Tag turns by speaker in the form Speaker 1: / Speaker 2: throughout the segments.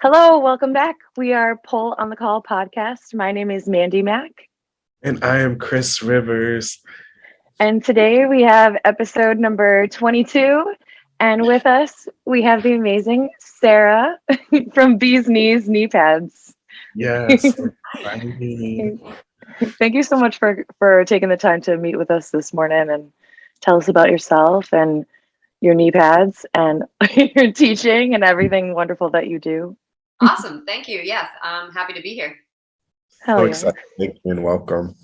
Speaker 1: Hello, welcome back. We are Pole on the Call podcast. My name is Mandy Mack.
Speaker 2: And I am Chris Rivers.
Speaker 1: And today we have episode number 22. And with us, we have the amazing Sarah from Bees Knees Knee Pads.
Speaker 2: Yes.
Speaker 1: Thank you so much for, for taking the time to meet with us this morning and tell us about yourself and your knee pads and your teaching and everything wonderful that you do.
Speaker 3: Awesome. Thank you. Yes, I'm happy to be here.
Speaker 2: Hell so yeah. excited. And welcome.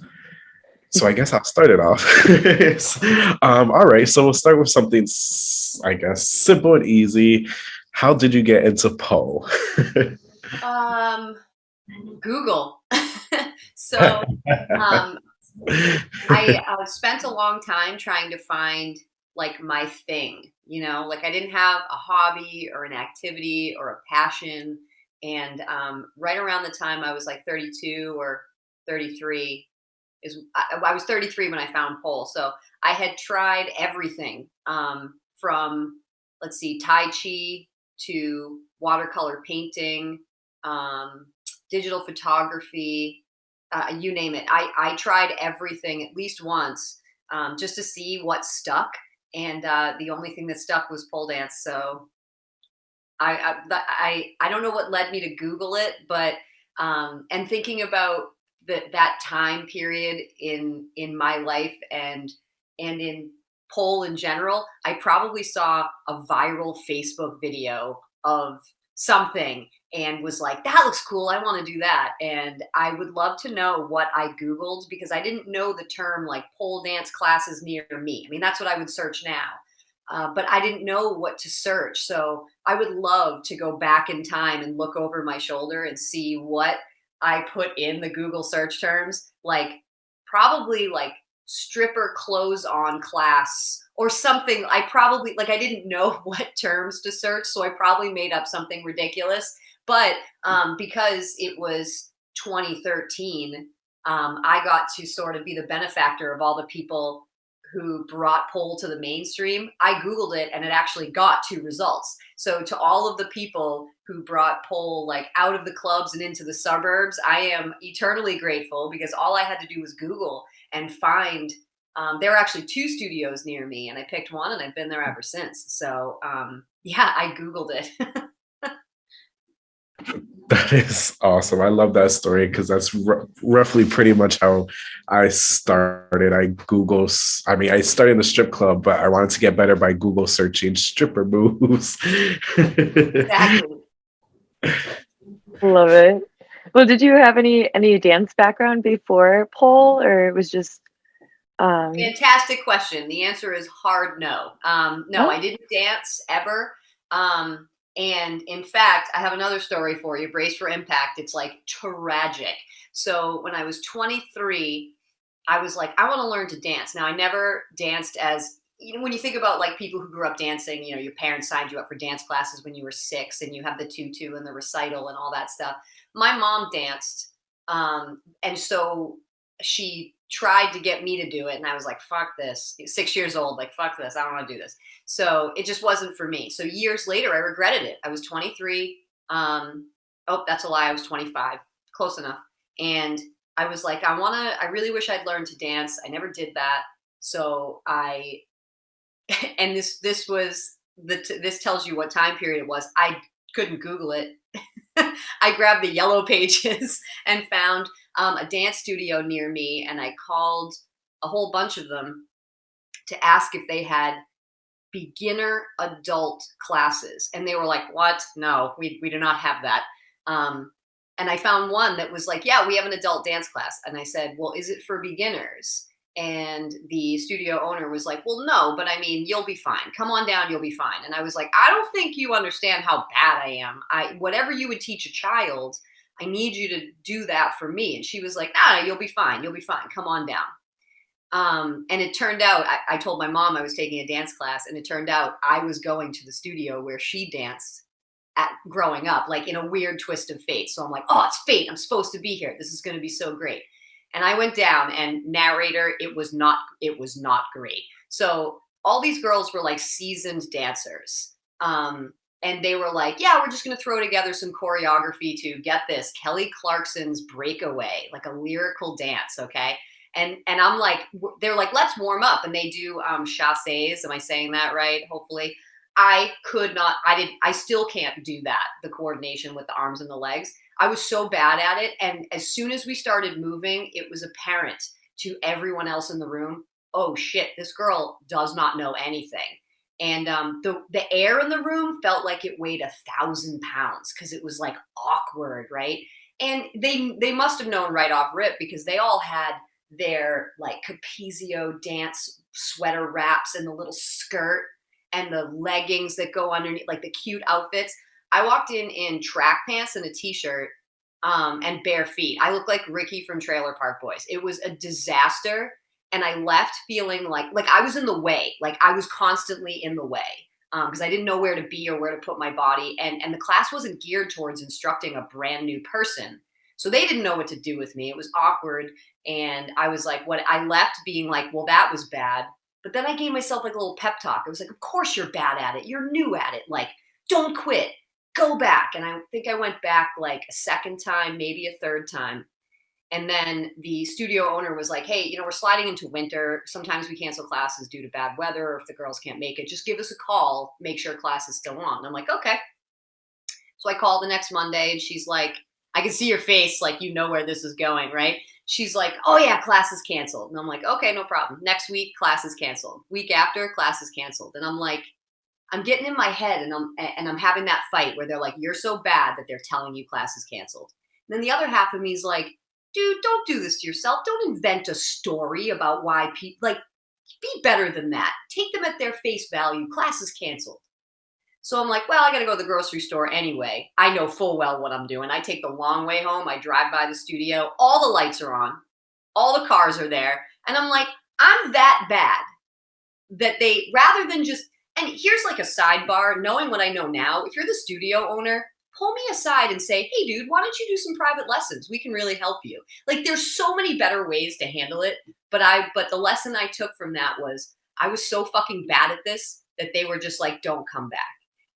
Speaker 2: So I guess I'll start it off. um, all right. So we'll start with something, I guess, simple and easy. How did you get into pole?
Speaker 3: um, Google. so um, I uh, spent a long time trying to find like my thing, you know, like I didn't have a hobby or an activity or a passion and um, right around the time I was like 32 or 33 is I, I, was 33 when I found pole. So I had tried everything um, from let's see, Tai Chi to watercolor painting, um, digital photography, uh, you name it. I, I tried everything at least once um, just to see what stuck. And uh, the only thing that stuck was pole dance. So I, I, I, don't know what led me to Google it, but, um, and thinking about the, that time period in, in my life and, and in pole in general, I probably saw a viral Facebook video of something and was like, that looks cool. I want to do that. And I would love to know what I Googled because I didn't know the term like pole dance classes near me. I mean, that's what I would search now. Uh, but I didn't know what to search. So I would love to go back in time and look over my shoulder and see what I put in the Google search terms, like probably like stripper clothes on class or something. I probably like I didn't know what terms to search, so I probably made up something ridiculous. But um, because it was 2013, um, I got to sort of be the benefactor of all the people who brought pole to the mainstream, I Googled it and it actually got two results. So to all of the people who brought pole like out of the clubs and into the suburbs, I am eternally grateful because all I had to do was Google and find, um, there are actually two studios near me and I picked one and I've been there ever since. So um, yeah, I Googled it.
Speaker 2: That is awesome. I love that story because that's roughly pretty much how I started. I Google, I mean, I started in the strip club, but I wanted to get better by Google searching stripper moves.
Speaker 3: exactly.
Speaker 1: Love it. Well, did you have any any dance background before pole, or it was just?
Speaker 3: Um... Fantastic question. The answer is hard no. Um, no, oh. I didn't dance ever. Um, and in fact, I have another story for you. Brace for impact. It's like tragic. So when I was 23, I was like, I want to learn to dance. Now, I never danced as you know, when you think about like people who grew up dancing, you know, your parents signed you up for dance classes when you were six and you have the tutu and the recital and all that stuff. My mom danced. Um, and so she tried to get me to do it. And I was like, fuck this. Six years old, like, fuck this. I don't want to do this. So it just wasn't for me. So years later, I regretted it. I was 23. Um, oh, that's a lie. I was 25. Close enough. And I was like, I want to, I really wish I'd learned to dance. I never did that. So I, and this, this was the, this tells you what time period it was. I couldn't Google it. I grabbed the yellow pages and found um, a dance studio near me and I called a whole bunch of them to ask if they had beginner adult classes. And they were like, what? No, we, we do not have that. Um, and I found one that was like, yeah, we have an adult dance class. And I said, well, is it for beginners? And the studio owner was like, well, no, but I mean, you'll be fine. Come on down, you'll be fine. And I was like, I don't think you understand how bad I am. I whatever you would teach a child, I need you to do that for me. And she was like, ah, you'll be fine. You'll be fine. Come on down. Um, and it turned out, I, I told my mom I was taking a dance class, and it turned out I was going to the studio where she danced at growing up, like in a weird twist of fate. So I'm like, oh, it's fate. I'm supposed to be here. This is going to be so great. And I went down and narrator, it was not, it was not great. So all these girls were like seasoned dancers. Um, and they were like, "Yeah, we're just going to throw together some choreography to get this Kelly Clarkson's Breakaway, like a lyrical dance, okay?" And and I'm like, they're like, "Let's warm up," and they do um, chasses. Am I saying that right? Hopefully, I could not. I did. I still can't do that. The coordination with the arms and the legs. I was so bad at it, and as soon as we started moving, it was apparent to everyone else in the room. Oh shit! This girl does not know anything and um, the the air in the room felt like it weighed a thousand pounds because it was like awkward, right? And they they must have known right off rip because they all had their like Capezio dance sweater wraps and the little skirt and the leggings that go underneath, like the cute outfits. I walked in in track pants and a t-shirt um, and bare feet. I looked like Ricky from Trailer Park Boys. It was a disaster and I left feeling like like I was in the way, like I was constantly in the way because um, I didn't know where to be or where to put my body, and and the class wasn't geared towards instructing a brand new person, so they didn't know what to do with me. It was awkward, and I was like, what I left being like, well, that was bad. But then I gave myself like a little pep talk. I was like, of course you're bad at it. You're new at it. Like, don't quit. Go back. And I think I went back like a second time, maybe a third time. And then the studio owner was like, hey, you know, we're sliding into winter. Sometimes we cancel classes due to bad weather or if the girls can't make it. Just give us a call, make sure class is still on. I'm like, okay. So I call the next Monday and she's like, I can see your face, like you know where this is going, right? She's like, oh yeah, class is canceled. And I'm like, okay, no problem. Next week, class is canceled. Week after, class is canceled. And I'm like, I'm getting in my head and I'm and I'm having that fight where they're like, you're so bad that they're telling you class is canceled. And then the other half of me is like, dude, don't do this to yourself. Don't invent a story about why people like be better than that. Take them at their face value. Class is canceled. So I'm like, well, I got to go to the grocery store anyway. I know full well what I'm doing. I take the long way home. I drive by the studio. All the lights are on. All the cars are there. And I'm like, I'm that bad that they, rather than just, and here's like a sidebar, knowing what I know now, if you're the studio owner, pull me aside and say, hey, dude, why don't you do some private lessons? We can really help you. Like there's so many better ways to handle it. But I, but the lesson I took from that was I was so fucking bad at this that they were just like, don't come back.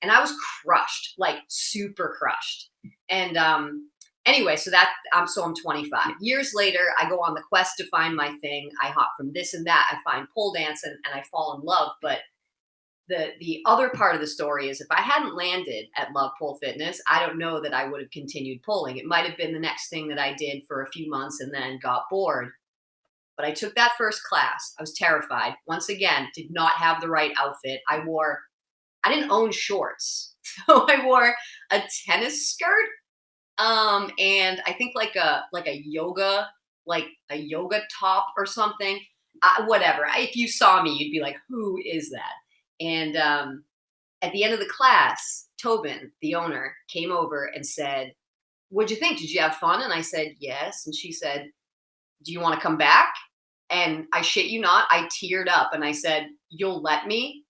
Speaker 3: And I was crushed, like super crushed. And um, anyway, so that I'm so I'm 25. Years later, I go on the quest to find my thing. I hop from this and that. I find pole dance and, and I fall in love. But the the other part of the story is if I hadn't landed at Love Pole Fitness, I don't know that I would have continued pulling. It might have been the next thing that I did for a few months and then got bored. But I took that first class. I was terrified. Once again, did not have the right outfit. I wore I didn't own shorts. So I wore a tennis skirt um and I think like a like a yoga like a yoga top or something. Uh, whatever. If you saw me, you'd be like, "Who is that?" And um, at the end of the class, Tobin, the owner, came over and said, What'd you think? Did you have fun? And I said, Yes. And she said, Do you want to come back? And I shit you not, I teared up and I said, You'll let me?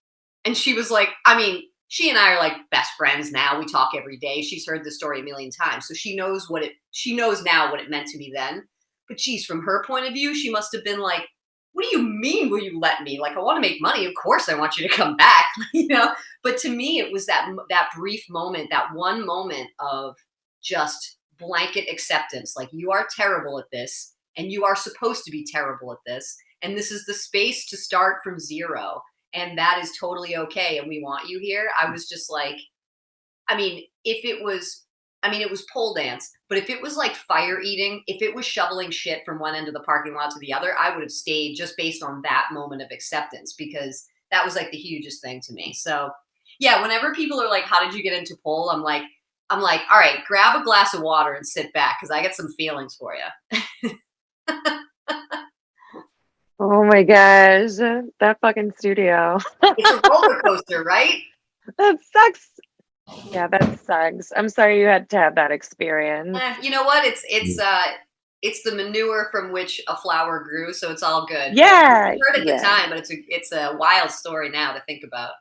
Speaker 3: And she was like, I mean, she and I are like best friends now. We talk every day. She's heard the story a million times. So she knows what it she knows now what it meant to me then. But geez, from her point of view, she must have been like, what do you mean will you let me like i want to make money of course i want you to come back you know but to me it was that that brief moment that one moment of just blanket acceptance like you are terrible at this and you are supposed to be terrible at this and this is the space to start from zero and that is totally okay and we want you here i was just like i mean if it was I mean, it was pole dance, but if it was like fire eating, if it was shoveling shit from one end of the parking lot to the other, I would have stayed just based on that moment of acceptance because that was like the hugest thing to me. So, yeah, whenever people are like, "How did you get into pole?" I'm like, I'm like, "All right, grab a glass of water and sit back because I got some feelings for you."
Speaker 1: oh my gosh, that fucking studio!
Speaker 3: it's a roller coaster, right?
Speaker 1: That sucks yeah, that sucks. I'm sorry you had to have that experience.
Speaker 3: Eh, you know what? It's it's uh it's the manure from which a flower grew, so it's all good.
Speaker 1: Yeah,
Speaker 3: heard at yeah. the time, but it's a it's a wild story now to think about.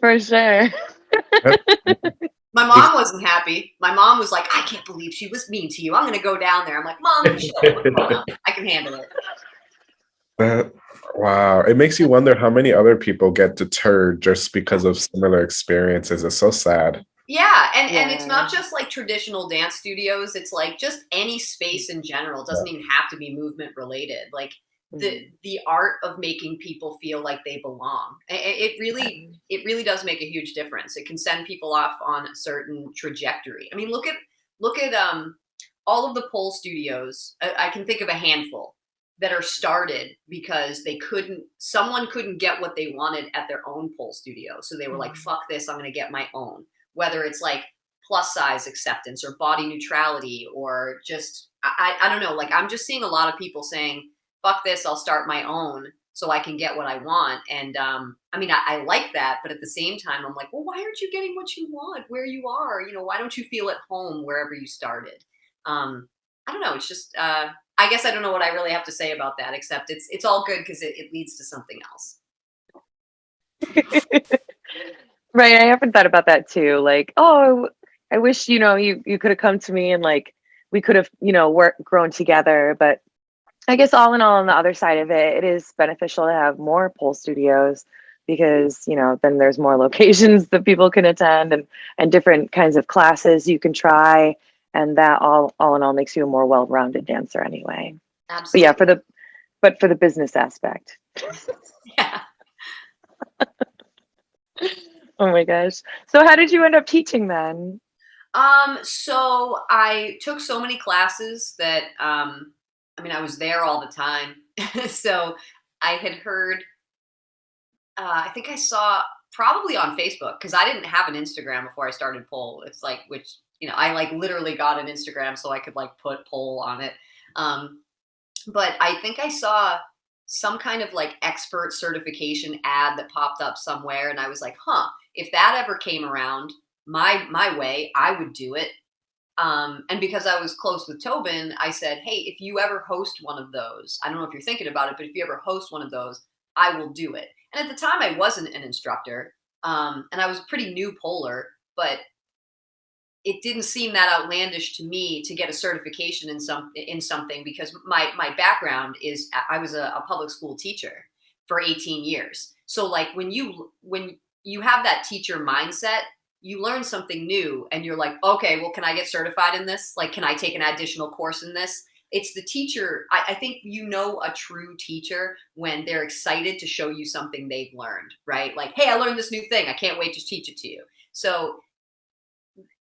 Speaker 1: For sure.
Speaker 3: My mom wasn't happy. My mom was like, "I can't believe she was mean to you. I'm going to go down there." I'm like, "Mom, I can handle it."
Speaker 2: That wow, it makes you wonder how many other people get deterred just because of similar experiences. It's so sad.
Speaker 3: Yeah, and and it's not just like traditional dance studios. It's like just any space in general. It doesn't even have to be movement related. Like
Speaker 1: Mm-hmm.
Speaker 3: the the art of making people feel like they belong. I- I- It really it really does make a huge difference. It can send people off on a certain trajectory. I mean, look at look at um all of the pole studios. I, I can think of a handful that are started because they couldn't someone couldn't get what they wanted at their own pole studio. So they were like,
Speaker 1: Mhm.
Speaker 3: "Fuck this! I'm going to get my own." Whether it's like plus size acceptance or body neutrality or just I, I I don't know. Like I'm just seeing a lot of people saying fuck this, I'll start my own so I can get what I want. And um, I mean, I, I like that, but at the same time, I'm like, well, why aren't you getting what you want where you are? You know, why don't you feel at home wherever you started? Um, I don't know. It's just, uh, I guess I don't know what I really have to say about that, except it's it's all good because it, it leads to something else.
Speaker 1: right. I haven't thought about that too. Like, oh, I wish you know you you could have come to me and like we could have you know worked grown together. But I guess all in all, on the other side of it, it is beneficial to have more pole studios because you know then there's more locations that people can attend and and different kinds of classes you can try and that all all in all makes you a more well-rounded dancer anyway but
Speaker 3: Absolutely.
Speaker 1: yeah for the but for the business aspect
Speaker 3: yeah.
Speaker 1: oh my gosh so how did you end up teaching then
Speaker 3: Um, so I took so many classes that um I mean I was there all the time. so I had heard uh, I think I saw probably on Facebook because I didn't have an Instagram before I started pole. It's like which you know I like literally got an Instagram so I could like put pole on it. Um, but I think I saw some kind of like expert certification ad that popped up somewhere, and I was like, huh, if that ever came around my my way, I would do it. Um, and because I was close with Tobin, I said, hey, if you ever host one of those, I don't know if you're thinking about it, but if you ever host one of those, I will do it. And at the time, I wasn't an instructor, um, and I was pretty new polar, but it didn't seem that outlandish to me to get a certification in some in something because my my background is I was a, a public school teacher for 18 years. So like when you when you have that teacher mindset, you learn something new and you're like, okay, well, can I get certified in this? Like, can I take an additional course in this? It's the teacher. I, I think you know a true teacher when they're excited to show you something they've learned, right? Like, hey, I learned this new thing. I can't wait to teach it to you. So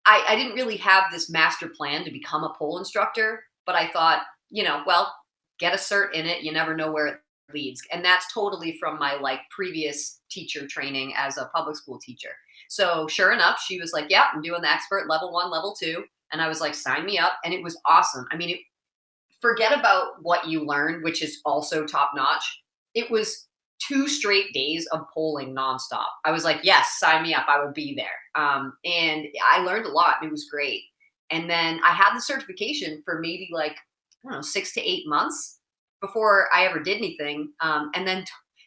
Speaker 3: I, I didn't really have this master plan to become a pole instructor, but I thought, you know, well, get a cert in it. You never know where it leads. And that's totally from my like previous teacher training as a public school teacher. So sure enough, she was like, yeah, I'm doing the expert level one, level two. And I was like, sign me up. And it was awesome. I mean, it, forget about what you learned, which is also top notch. It was two straight days of polling nonstop. I was like, yes, sign me up. I will be there. Um, and I learned a lot. It was great. And then I had the certification for maybe like, I don't know, six to eight months before I ever did anything. Um, and then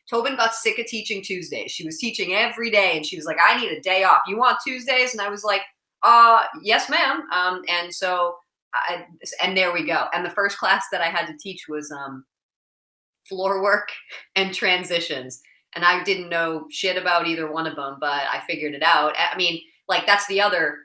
Speaker 3: Tobin got sick of teaching Tuesdays. She was teaching every day and she was like, I need a day off. You want Tuesdays? And I was like, uh, yes, ma'am. Um, and so, I, and there we go. And the first class that I had to teach was um, floor work and transitions. And I didn't know shit about either one of them, but I figured it out. I mean, like that's the other,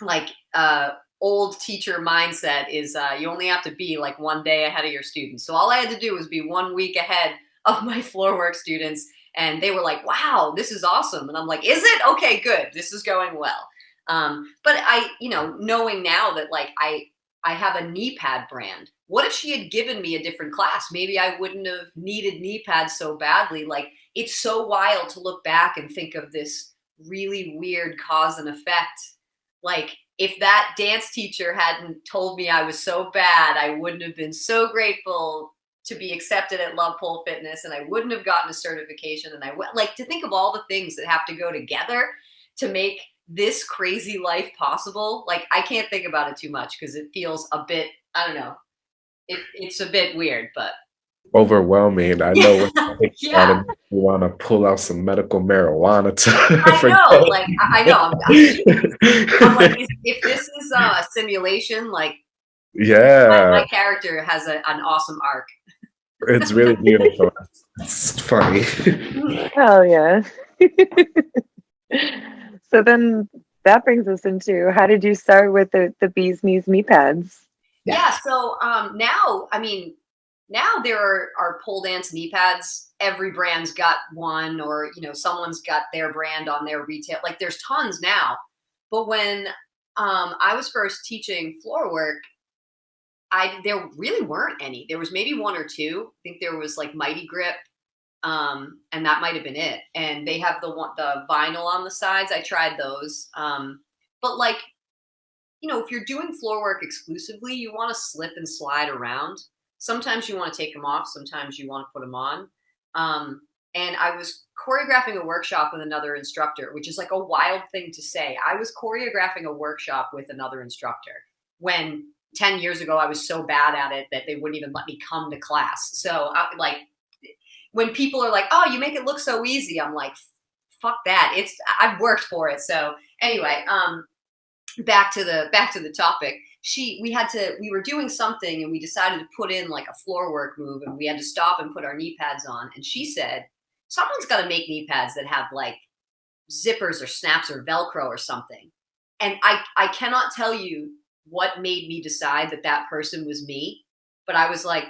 Speaker 3: like, uh, old teacher mindset is uh, you only have to be like one day ahead of your students. So all I had to do was be one week ahead of my floor work students and they were like wow this is awesome and i'm like is it okay good this is going well um, but i you know knowing now that like i i have a knee pad brand what if she had given me a different class maybe i wouldn't have needed knee pads so badly like it's so wild to look back and think of this really weird cause and effect like if that dance teacher hadn't told me i was so bad i wouldn't have been so grateful to be accepted at Love Pole Fitness, and I wouldn't have gotten a certification. And I would like to think of all the things that have to go together to make this crazy life possible. Like I can't think about it too much because it feels a bit, I don't know, it, it's a bit weird, but
Speaker 2: overwhelming. I know what
Speaker 3: yeah.
Speaker 2: you want to pull out some medical marijuana to.
Speaker 3: I know, like I, I know. I'm, I'm, I'm like, if this is uh, a simulation, like
Speaker 2: yeah,
Speaker 3: my, my character has a, an awesome arc.
Speaker 2: It's really beautiful. it's funny.
Speaker 1: Hell yeah. so then that brings us into how did you start with the the bees knees knee pads?
Speaker 3: Yeah. So um, now, I mean, now there are, are pole dance knee pads. Every brand's got one, or you know, someone's got their brand on their retail. Like there's tons now. But when um, I was first teaching floor work, I there really weren't any. There was maybe one or two. I think there was like Mighty Grip, um, and that might have been it. And they have the one the vinyl on the sides. I tried those, um, but like you know, if you're doing floor work exclusively, you want to slip and slide around. Sometimes you want to take them off. Sometimes you want to put them on. Um, and I was choreographing a workshop with another instructor, which is like a wild thing to say. I was choreographing a workshop with another instructor when 10 years ago I was so bad at it that they wouldn't even let me come to class. So I, like when people are like, "Oh, you make it look so easy." I'm like, "Fuck that. It's I've worked for it." So anyway, um back to the back to the topic. She we had to we were doing something and we decided to put in like a floor work move and we had to stop and put our knee pads on. And she said someone's got to make knee pads that have like zippers or snaps or velcro or something. And i i cannot tell you what made me decide that that person was me but i was like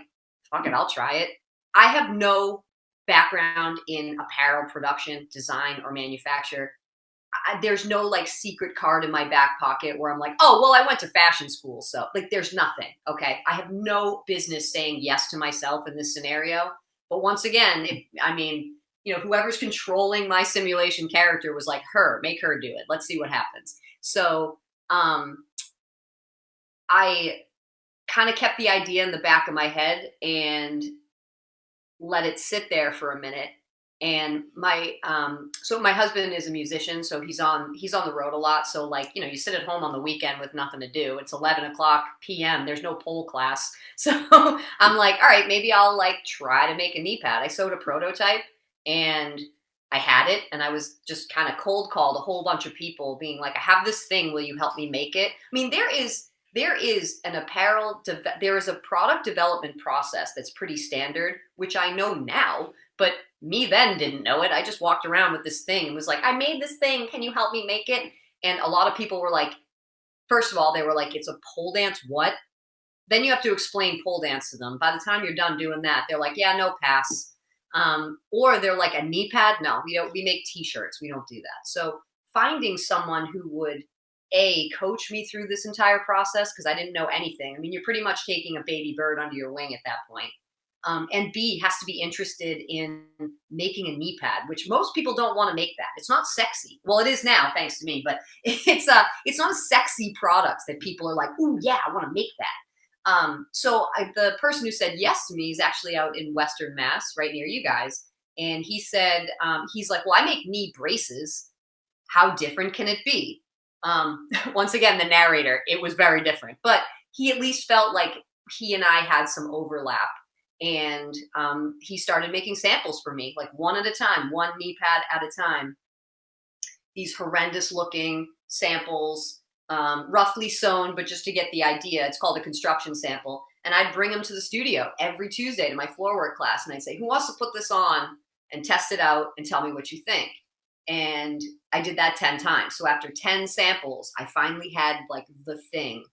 Speaker 3: fuck it i'll try it. I have no background in apparel production design or manufacture I, there's no like secret card in my back pocket where I'm like, oh, well, I went to fashion school. So, like, there's nothing. Okay. I have no business saying yes to myself in this scenario. But once again, I mean, you know, whoever's controlling my simulation character was like, her, make her do it. Let's see what happens. So, um, I kind of kept the idea in the back of my head and let it sit there for a minute and my um so my husband is a musician so he's on he's on the road a lot. So like you know you sit at home on the weekend with nothing to do. It's 11 o'clock pm there's no pole class. So i'm like all right maybe i'll like try to make a knee pad. I sewed a prototype and i had it and i was just kind of cold called a whole bunch of people being like i have this thing will you help me make it? I mean there is there is an apparel there is a product development process that's pretty standard which i know now but me then didn't know it. I just walked around with this thing and was like, I made this thing. Can you help me make it? And a lot of people were like, first of all, they were like, it's a pole dance. What? Then you have to explain pole dance to them. By the time you're done doing that, they're like, yeah, no pass. Um, or they're like a knee pad. No, we don't, we make t-shirts. We don't do that. So finding someone who would a coach me through this entire process because I didn't know anything. I mean, you're pretty much taking a baby bird under your wing at that point. Um, and B has to be interested in making a knee pad, which most people don't want to make that. It's not sexy. Well, it is now, thanks to me, but it's a it's not a sexy product that people are like, oh yeah, I want to make that. Um, so I, the person who said yes to me is actually out in Western Mass, right near you guys, and he said um, he's like, well, I make knee braces. How different can it be? Um, once again, the narrator, it was very different, but he at least felt like he and I had some overlap and um, he started making samples for me, like one at a time, one knee pad at a time. These horrendous looking samples, um, roughly sewn, but just to get the idea. It's called a construction sample. And I'd bring them to the studio every Tuesday to my floor work class, and I'd say, "Who wants to put this on and test it out and tell me what you think?" And I did that ten times. So after ten samples, I finally had like the thing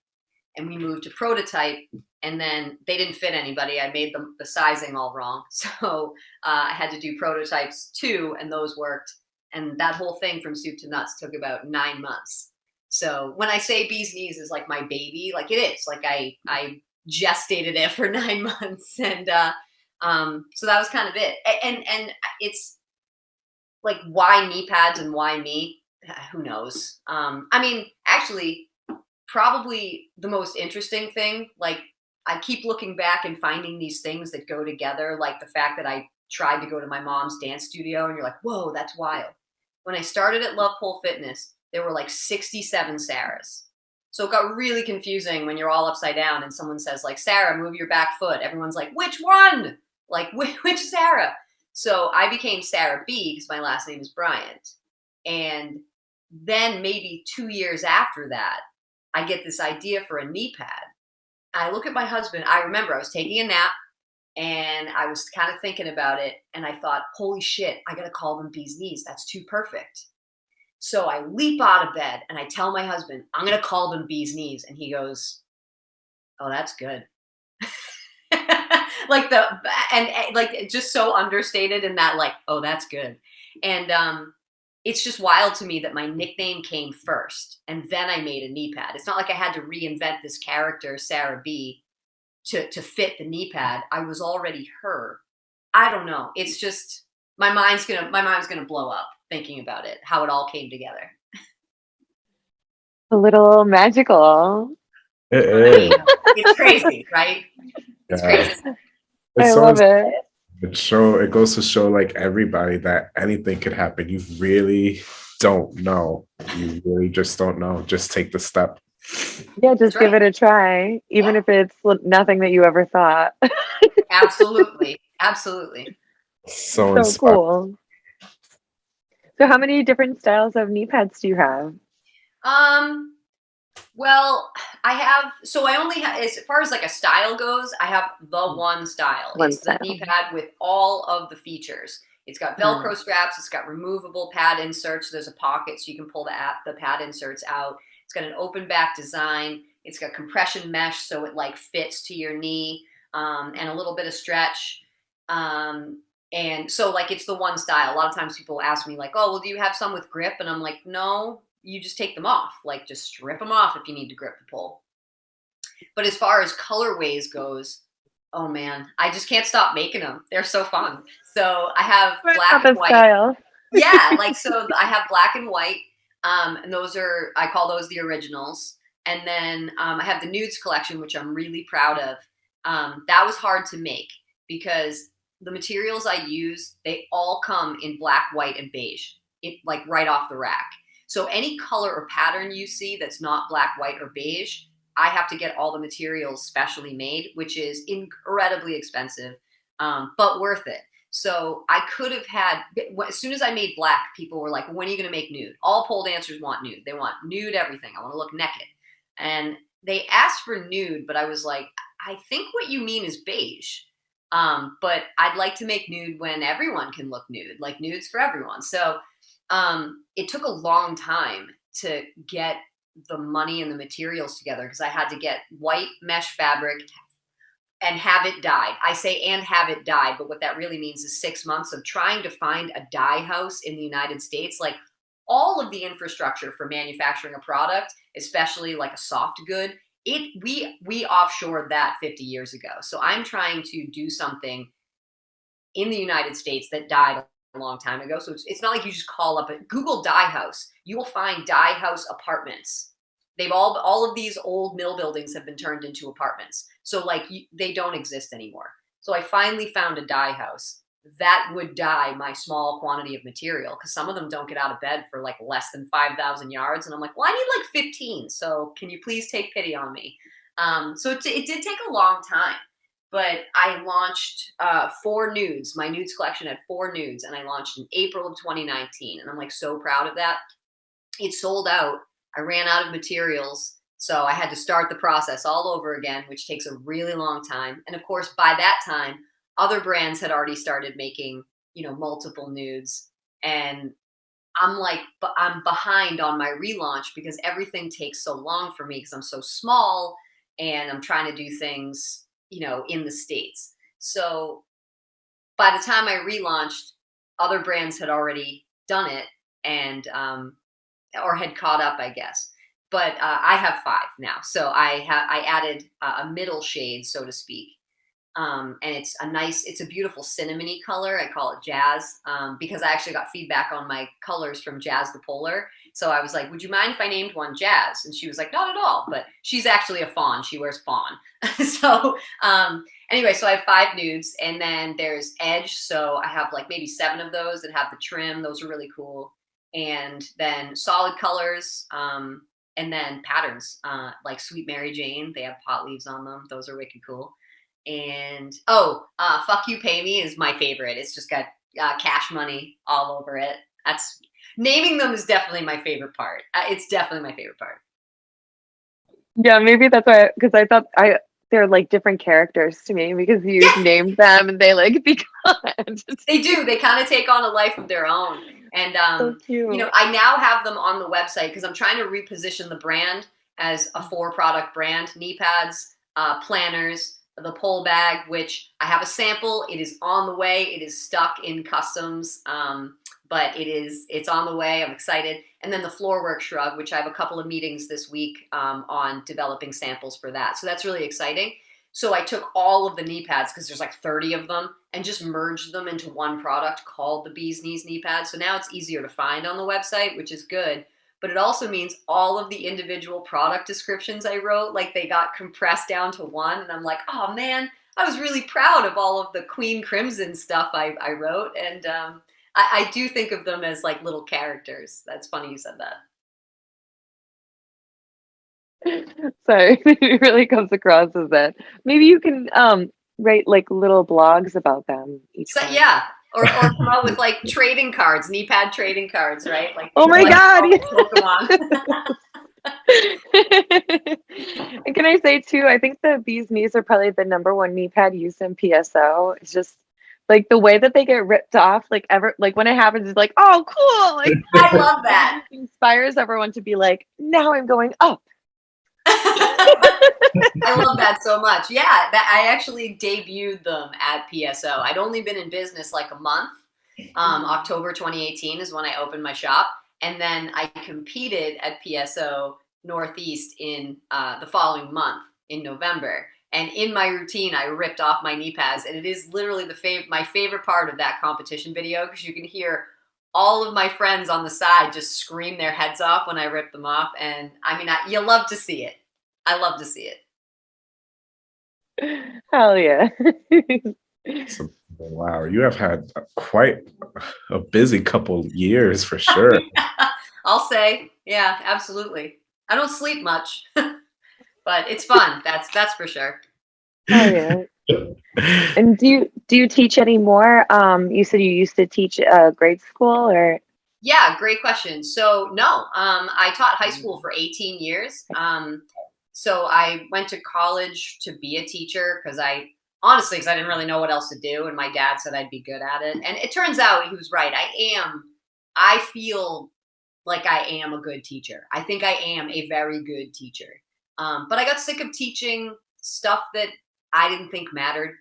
Speaker 3: and we moved to prototype and then they didn't fit anybody. I made the, the sizing all wrong. So uh, i had to do prototypes too and those worked. And that whole thing from soup to nuts took about nine months. So when i say bees knees is like my baby like it is. Like i i gestated it for nine months and uh, um, so that was kind of it. And and it's like why knee pads and why me? Who knows? Um, i mean actually probably the most interesting thing. Like I keep looking back and finding these things that go together, like the fact that I tried to go to my mom's dance studio and you're like, whoa, that's wild. When I started at Love Pole Fitness, there were like 67 Sarahs. So it got really confusing when you're all upside down and someone says like, Sarah, move your back foot. Everyone's like, which one? Like, which Sarah? So I became Sarah B because my last name is Bryant. And then maybe two years after that, I get this idea for a knee pad. I look at my husband. I remember I was taking a nap and I was kind of thinking about it. And I thought, holy shit, I got to call them bees knees. That's too perfect. So I leap out of bed and I tell my husband, I'm going to call them bee's knees. And he goes, Oh, that's good. like the, and, and like just so understated in that, like, oh, that's good. And um, it's just wild to me that my nickname came first and then I made a knee pad. It's not like I had to reinvent this character, Sarah B, to, to fit the knee pad. I was already her. I don't know. It's just my mind's gonna my mind's gonna blow up thinking about it, how it all came together.
Speaker 1: A little magical.
Speaker 2: It is.
Speaker 3: it's crazy, right? It's
Speaker 2: Yeah.
Speaker 3: crazy.
Speaker 1: I
Speaker 2: It's so
Speaker 1: love it.
Speaker 2: It show it goes to show like everybody that anything could happen. You really don't know. You really just don't know. Just take the step.
Speaker 1: Yeah, just give it a try, even
Speaker 3: Yeah.
Speaker 1: if it's nothing that you ever thought.
Speaker 3: Absolutely. Absolutely.
Speaker 2: So,
Speaker 1: so cool. So, how many different styles of knee pads do you have?
Speaker 3: Um, well, I have so I only have as far as like a style goes, I have the one style.
Speaker 1: One
Speaker 3: it's
Speaker 1: style.
Speaker 3: the knee pad with all of the features. It's got Velcro straps. It's got removable pad inserts. There's a pocket so you can pull the app, the pad inserts out. It's got an open back design. It's got compression mesh so it like fits to your knee um, and a little bit of stretch. Um, and so like it's the one style. A lot of times people ask me like, "Oh, well, do you have some with grip?" And I'm like, "No, you just take them off. Like just strip them off if you need to grip the pole." But as far as colorways goes, oh man, I just can't stop making them. They're so fun. So I have black and white
Speaker 1: style.
Speaker 3: yeah, like so I have black and white. Um, and those are I call those the originals. And then um, I have the nudes collection, which I'm really proud of. Um, that was hard to make because the materials I use, they all come in black, white, and beige. It like right off the rack. So any color or pattern you see that's not black, white, or beige, I have to get all the materials specially made, which is incredibly expensive, um, but worth it. So I could have had, as soon as I made black, people were like, when are you going to make nude? All pole dancers want nude. They want nude everything. I want to look naked. And they asked for nude, but I was like, I think what you mean is beige. Um, but I'd like to make nude when everyone can look nude, like nudes for everyone. So um, it took a long time to get the money and the materials together because I had to get white mesh fabric and have it dyed. I say and have it dyed, but what that really means is six months of trying to find a dye house in the United States. Like all of the infrastructure for manufacturing a product, especially like a soft good, it we we offshored that 50 years ago. So I'm trying to do something in the United States that died a long time ago. So it's, it's not like you just call up a Google dye house. You will find dye house apartments. They've all all of these old mill buildings have been turned into apartments. So like you, they don't exist anymore. So I finally found a dye house that would dye my small quantity of material because some of them don't get out of bed for like less than 5,000 yards. And I'm like, well, I need like 15. So can you please take pity on me? Um, so it, it did take a long time, but I launched uh, four nudes. My nudes collection had four nudes and I launched in April of 2019. And I'm like so proud of that. It sold out. I ran out of materials. So I had to start the process all over again, which takes a really long time. And of course, by that time, other brands had already started making, you know, multiple nudes. And I'm like, I'm behind on my relaunch because everything takes so long for me because I'm so small and I'm trying to do things, you know, in the States. So by the time I relaunched, other brands had already done it and, um, or had caught up, I guess. But uh, I have five now. So I have, I added uh, a middle shade, so to speak. Um, and it's a nice, it's a beautiful cinnamony color. I call it Jazz um, because I actually got feedback on my colors from Jazz the Polar. So I was like, "Would you mind if I named one Jazz?" And she was like, "Not at all." But she's actually a fawn. She wears fawn. so um, anyway, so I have five nudes, and then there's Edge. So I have like maybe seven of those that have the trim. Those are really cool. And then solid colors. Um, and then patterns uh, like Sweet Mary Jane. They have pot leaves on them. Those are wicked cool and oh, uh, "Fuck You, Pay Me" is my favorite. It's just got uh, cash money all over it. That's naming them is definitely my favorite part. Uh, it's definitely my favorite part.
Speaker 1: Yeah, maybe that's why because I thought I they're like different characters to me because you yeah. named them and they like become.
Speaker 3: they do. They kind of take on a life of their own. And um, so you know, I now have them on the website because I'm trying to reposition the brand as a four product brand: knee pads, uh, planners, the pole bag, which I have a sample. It is on the way. It is stuck in customs, um, but it is it's on the way. I'm excited. And then the floorwork shrug, which I have a couple of meetings this week um, on developing samples for that. So that's really exciting. So I took all of the knee pads because there's like 30 of them and just merged them into one product called the Bees Knees knee pads. So now it's easier to find on the website, which is good. But it also means all of the individual product descriptions I wrote, like they got compressed down to one. And I'm like, oh man, I was really proud of all of the Queen Crimson stuff I, I wrote. And um, I, I do think of them as like little characters. That's funny you said that.
Speaker 1: so it really comes across as that. Maybe you can um, write like little blogs about them each
Speaker 3: so, Yeah. Or, or come out with like trading cards, knee pad trading cards, right? Like
Speaker 1: oh my like, god, and can I say too? I think the bees knees are probably the number one knee pad used in PSO. It's just like the way that they get ripped off, like ever, like when it happens, it's like, oh, cool! Like
Speaker 3: I love that.
Speaker 1: inspires everyone to be like, now I'm going up.
Speaker 3: I love that so much. Yeah, that I actually debuted them at PSO. I'd only been in business like a month. Um, mm-hmm. October 2018 is when I opened my shop, and then I competed at PSO Northeast in uh, the following month in November. And in my routine, I ripped off my knee pads, and it is literally the fav- my favorite part of that competition video because you can hear all of my friends on the side just scream their heads off when I rip them off. And I mean, I, you love to see it. I love to see
Speaker 1: it. Hell yeah.
Speaker 2: so, wow, you have had quite a busy couple years for sure.
Speaker 3: I'll say, yeah, absolutely. I don't sleep much, but it's fun. That's that's for sure.
Speaker 1: Oh yeah and do you do you teach anymore? Um, you said you used to teach uh, grade school, or
Speaker 3: yeah, great question. So no, um, I taught high school for 18 years. Um, so I went to college to be a teacher because I honestly, because I didn't really know what else to do, and my dad said I'd be good at it, and it turns out he was right. I am. I feel like I am a good teacher. I think I am a very good teacher. Um, but I got sick of teaching stuff that I didn't think mattered.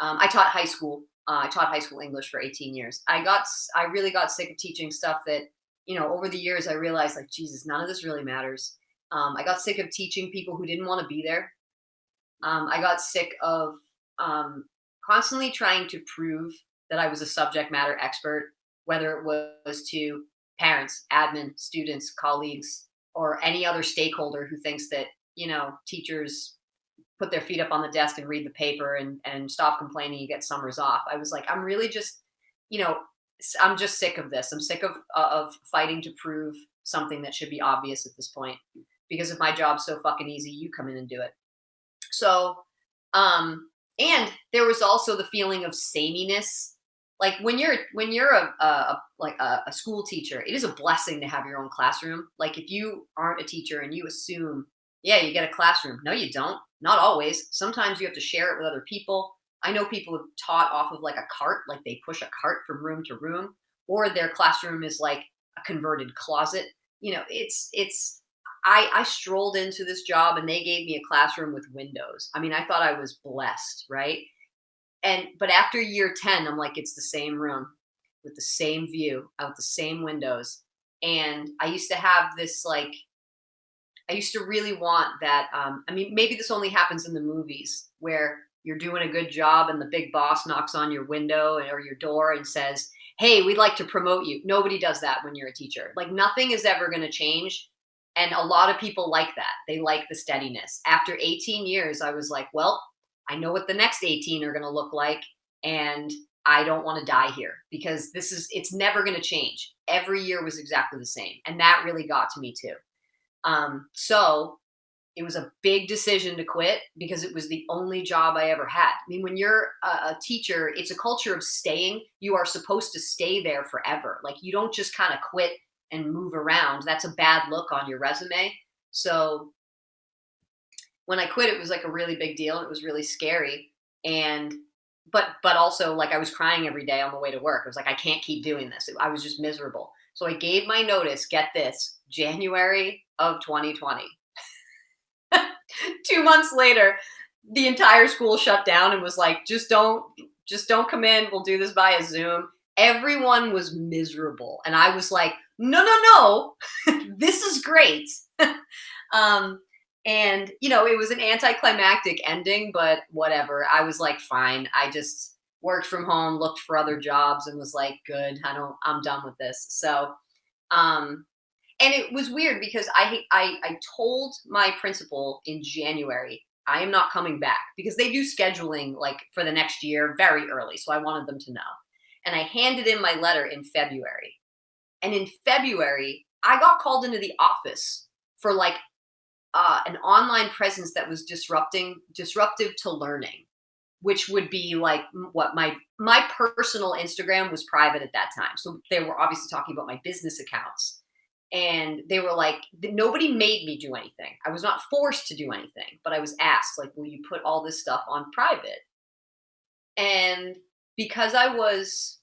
Speaker 3: Um, I taught high school. Uh, I taught high school English for 18 years. I got, I really got sick of teaching stuff that, you know, over the years I realized like, Jesus, none of this really matters. Um, I got sick of teaching people who didn't want to be there. Um, I got sick of um, constantly trying to prove that I was a subject matter expert, whether it was to parents, admin, students, colleagues, or any other stakeholder who thinks that, you know, teachers put their feet up on the desk and read the paper and and stop complaining you get summers off. I was like i'm really just you know i'm just sick of this. I'm sick of uh, of fighting to prove something that should be obvious at this point because if my job's so fucking easy you come in and do it. So um and there was also the feeling of sameness. Like when you're when you're a, a, a like a, a, school teacher it is a blessing to have your own classroom. Like if you aren't a teacher and you assume yeah you get a classroom. No you don't not always. Sometimes you have to share it with other people. I know people have taught off of like a cart, like they push a cart from room to room, or their classroom is like a converted closet. You know, it's it's I I strolled into this job and they gave me a classroom with windows. I mean, I thought I was blessed, right? And but after year 10, I'm like it's the same room with the same view out the same windows. And I used to have this like I used to really want that. Um, I mean, maybe this only happens in the movies where you're doing a good job and the big boss knocks on your window or your door and says, Hey, we'd like to promote you. Nobody does that when you're a teacher. Like nothing is ever going to change. And a lot of people like that. They like the steadiness. After 18 years, I was like, well, I know what the next 18 are going to look like. And I don't want to die here because this is, it's never going to change. Every year was exactly the same. And that really got to me too. Um, so it was a big decision to quit because it was the only job I ever had. I mean, when you're a, teacher, it's a culture of staying. You are supposed to stay there forever. Like you don't just kind of quit and move around. That's a bad look on your resume. So when I quit, it was like a really big deal. It was really scary. And but but also like I was crying every day on the way to work. I was like, I can't keep doing this. I was just miserable. So I gave my notice. Get this, January of 2020. Two months later, the entire school shut down and was like, just don't, just don't come in. We'll do this via Zoom. Everyone was miserable, and I was like, no, no, no, this is great. um, and you know, it was an anticlimactic ending, but whatever. I was like, fine. I just worked from home, looked for other jobs, and was like, good. I don't. I'm done with this. So, um, and it was weird because I I I told my principal in January I am not coming back because they do scheduling like for the next year very early. So I wanted them to know. And I handed in my letter in February. And in February, I got called into the office for like uh, an online presence that was disrupting disruptive to learning which would be like what my my personal instagram was private at that time so they were obviously talking about my business accounts and they were like nobody made me do anything i was not forced to do anything but i was asked like will you put all this stuff on private and because i was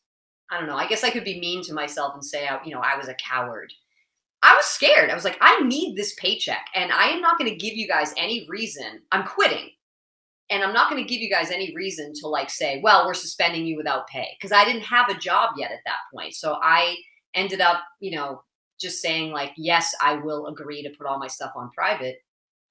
Speaker 3: i don't know i guess i could be mean to myself and say you know i was a coward I was scared. I was like, I need this paycheck and I am not going to give you guys any reason. I'm quitting. And I'm not going to give you guys any reason to like say, well, we're suspending you without pay because I didn't have a job yet at that point. So I ended up, you know, just saying like, yes, I will agree to put all my stuff on private.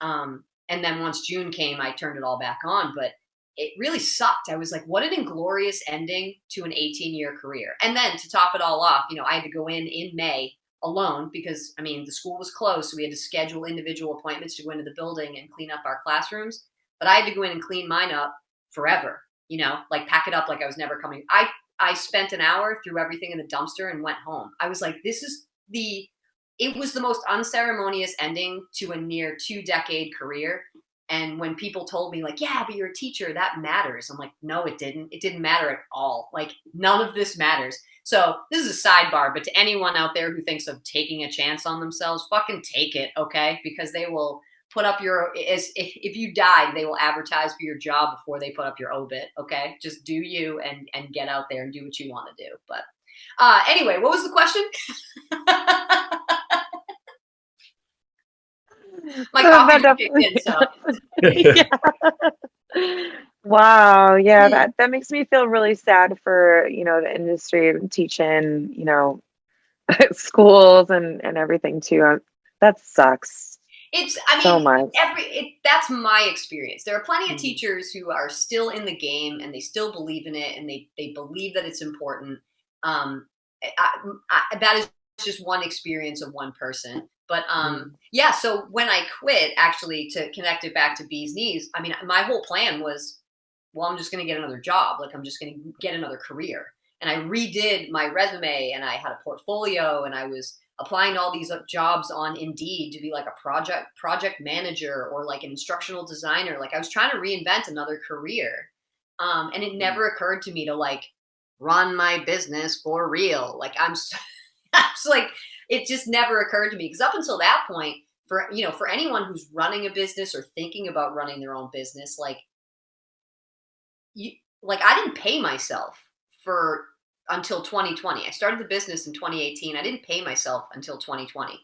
Speaker 3: Um, and then once June came, I turned it all back on. But it really sucked. I was like, what an inglorious ending to an 18 year career. And then to top it all off, you know, I had to go in in May alone because I mean the school was closed, so we had to schedule individual appointments to go into the building and clean up our classrooms. But I had to go in and clean mine up forever, you know, like pack it up like I was never coming. I I spent an hour, threw everything in the dumpster, and went home. I was like, this is the it was the most unceremonious ending to a near two decade career. And when people told me, like, yeah, but you're a teacher, that matters. I'm like, no, it didn't. It didn't matter at all. Like, none of this matters. So this is a sidebar, but to anyone out there who thinks of taking a chance on themselves, fucking take it, okay? Because they will put up your if, if you died, they will advertise for your job before they put up your obit, okay? Just do you and and get out there and do what you want to do. But uh, anyway, what was the question? My coffee in, so.
Speaker 1: yeah. Wow. Yeah, that that makes me feel really sad for, you know, the industry teaching, you know, schools and and everything too. Um, that sucks.
Speaker 3: It's I mean so much. every it, that's my experience. There are plenty of mm-hmm. teachers who are still in the game and they still believe in it and they they believe that it's important. Um I, I, that is just one experience of one person. But um, mm. yeah, so when I quit, actually, to connect it back to Bee's Knees, I mean, my whole plan was well, I'm just going to get another job. Like I'm just going to get another career. And I redid my resume and I had a portfolio and I was applying all these uh, jobs on Indeed to be like a project project manager or like an instructional designer. Like I was trying to reinvent another career. Um, and it hmm. never occurred to me to like run my business for real. Like I'm, I'm like, it just never occurred to me because up until that point, for you know, for anyone who's running a business or thinking about running their own business, like you like I didn't pay myself for until 2020. I started the business in 2018. I didn't pay myself until 2020.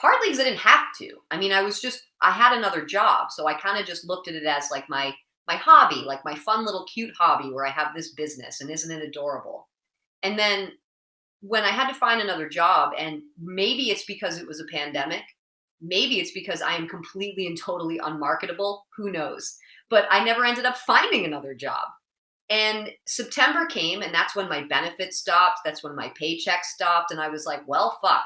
Speaker 3: Partly because I didn't have to. I mean, I was just I had another job, so I kind of just looked at it as like my my hobby, like my fun little cute hobby where I have this business and isn't it adorable? And then when I had to find another job and maybe it's because it was a pandemic, maybe it's because I am completely and totally unmarketable, who knows but I never ended up finding another job. And September came, and that's when my benefits stopped. That's when my paycheck stopped. And I was like, well, fuck,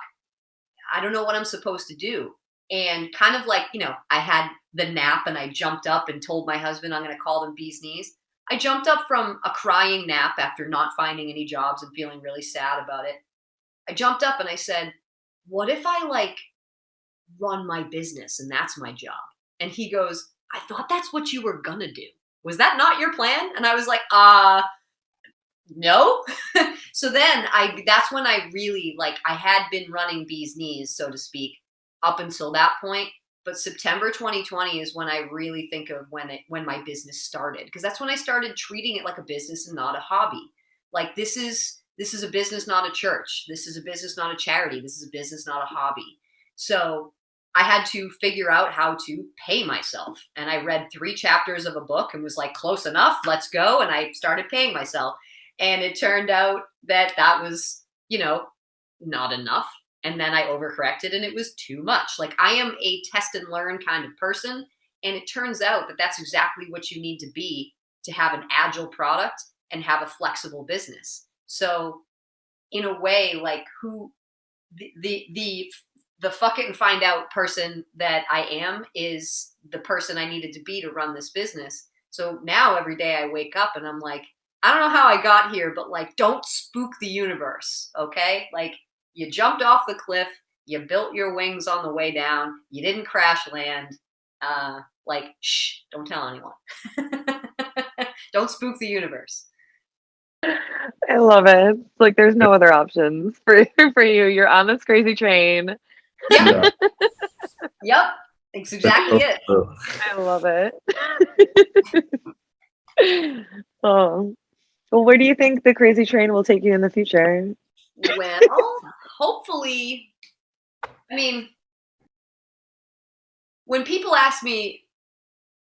Speaker 3: I don't know what I'm supposed to do. And kind of like, you know, I had the nap and I jumped up and told my husband I'm going to call them bee's knees. I jumped up from a crying nap after not finding any jobs and feeling really sad about it. I jumped up and I said, what if I like run my business and that's my job? And he goes, I thought that's what you were gonna do. Was that not your plan? And I was like, uh, no. so then I, that's when I really like, I had been running bee's knees, so to speak, up until that point. But September 2020 is when I really think of when it when my business started because that's when I started treating it like a business and not a hobby. Like this is this is a business, not a church. This is a business, not a charity. This is a business, not a hobby. So I had to figure out how to pay myself. And I read three chapters of a book and was like, close enough, let's go. And I started paying myself. And it turned out that that was, you know, not enough. And then I overcorrected and it was too much. Like I am a test and learn kind of person. And it turns out that that's exactly what you need to be to have an agile product and have a flexible business. So, in a way, like who the, the, the the fuck it and find out person that I am is the person I needed to be to run this business. So now every day I wake up and I'm like, I don't know how I got here, but like, don't spook the universe, okay? Like, you jumped off the cliff, you built your wings on the way down, you didn't crash land. Uh, like, shh, don't tell anyone. don't spook the universe.
Speaker 1: I love it. Like, there's no other options for for you. You're on this crazy train.
Speaker 3: Yep. yep. That's exactly it.
Speaker 1: I love it. oh. Well, where do you think the crazy train will take you in the future?
Speaker 3: Well, hopefully, I mean, when people ask me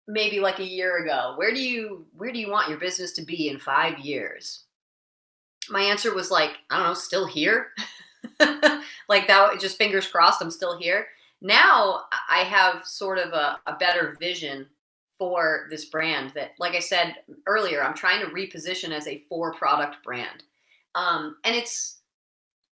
Speaker 3: maybe like a year ago, where do you where do you want your business to be in 5 years? My answer was like, I don't know, still here. like that just fingers crossed I'm still here. Now I have sort of a, a better vision for this brand that, like I said earlier, I'm trying to reposition as a four product brand. Um, and it's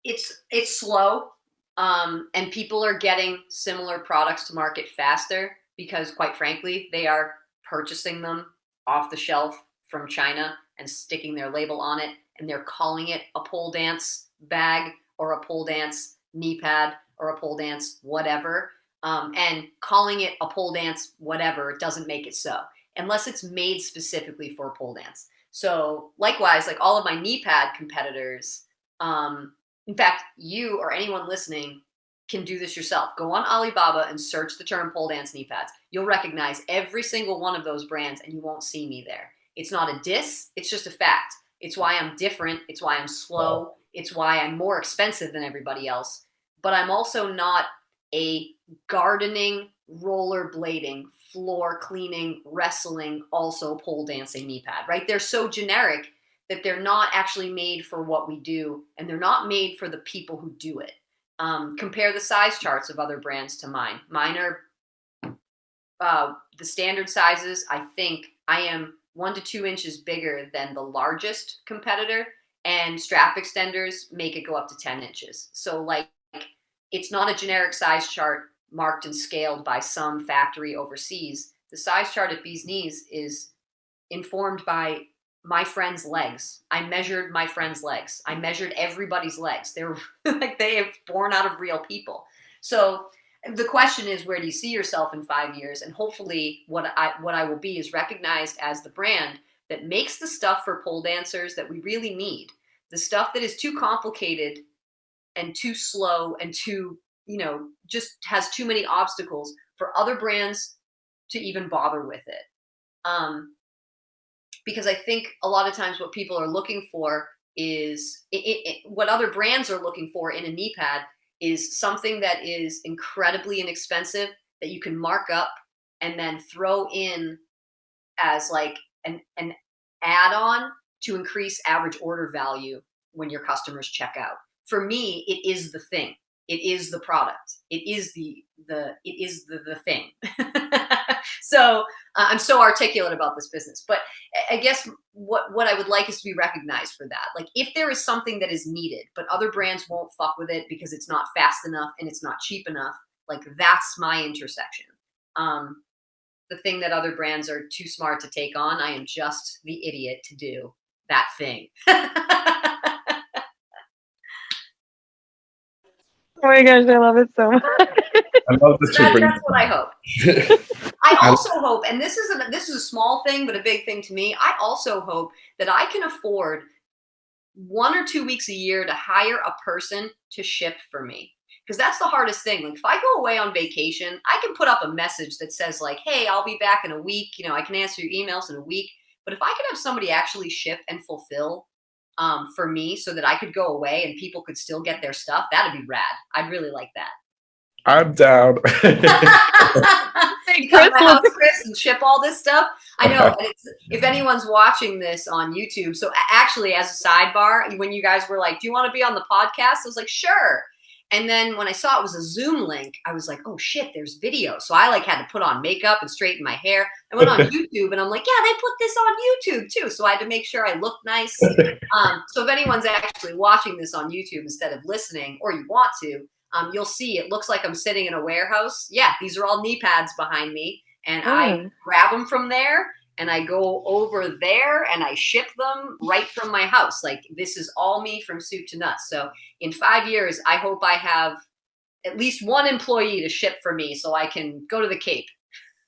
Speaker 3: it's it's slow. Um, and people are getting similar products to market faster because quite frankly, they are purchasing them off the shelf from China and sticking their label on it and they're calling it a pole dance bag or a pole dance knee pad or a pole dance whatever um, and calling it a pole dance whatever doesn't make it so unless it's made specifically for pole dance so likewise like all of my knee pad competitors um, in fact you or anyone listening can do this yourself. Go on alibaba and search the term pole dance knee pads. You'll recognize every single one of those brands and you won't see me there. It's not a diss it's just a fact. It's why i'm different it's why i'm slow it's why I'm more expensive than everybody else. But I'm also not a gardening, rollerblading, floor cleaning, wrestling, also pole dancing knee pad, right? They're so generic that they're not actually made for what we do and they're not made for the people who do it. Um, compare the size charts of other brands to mine. Mine are uh, the standard sizes. I think I am one to two inches bigger than the largest competitor and strap extenders make it go up to 10 inches. So like it's not a generic size chart marked and scaled by some factory overseas. The size chart at Bee's Knees is informed by my friend's legs. I measured my friend's legs. I measured everybody's legs. They're like they have born out of real people. So the question is where do you see yourself in 5 years and hopefully what I what I will be is recognized as the brand that makes the stuff for pole dancers that we really need the stuff that is too complicated and too slow and too you know just has too many obstacles for other brands to even bother with it um, because i think a lot of times what people are looking for is it, it, what other brands are looking for in a knee pad is something that is incredibly inexpensive that you can mark up and then throw in as like an, an add-on to increase average order value when your customers check out. For me, it is the thing. It is the product. It is the the it is the the thing. so uh, I'm so articulate about this business, but I guess what what I would like is to be recognized for that. Like if there is something that is needed, but other brands won't fuck with it because it's not fast enough and it's not cheap enough. Like that's my intersection. Um, the thing that other brands are too smart to take on, I am just the idiot to do that thing. oh
Speaker 1: my gosh, I love it so much. I
Speaker 2: love
Speaker 3: that, That's what I hope. I also hope, and this is a this is a small thing, but a big thing to me. I also hope that I can afford one or two weeks a year to hire a person to ship for me. because that's the hardest thing. Like if I go away on vacation, I can put up a message that says like, "Hey, I'll be back in a week." You know, I can answer your emails in a week. But if I could have somebody actually ship and fulfill um, for me, so that I could go away and people could still get their stuff, that'd be rad. I'd really like that.
Speaker 2: I'm down.
Speaker 3: you come to house, Chris, and ship all this stuff. I know. if anyone's watching this on YouTube, so actually, as a sidebar, when you guys were like, "Do you want to be on the podcast?" I was like, "Sure." And then when I saw it was a Zoom link, I was like, "Oh shit, there's video." So I like had to put on makeup and straighten my hair. I went on YouTube, and I'm like, "Yeah, they put this on YouTube too." So I had to make sure I looked nice. Um, so if anyone's actually watching this on YouTube instead of listening, or you want to, um, you'll see it looks like I'm sitting in a warehouse. Yeah, these are all knee pads behind me. And. I hmm. grab them from there and I go over there and I ship them right from my house. Like this is all me from soup to nuts. So in five years, I hope I have at least one employee to ship for me so I can go to the Cape.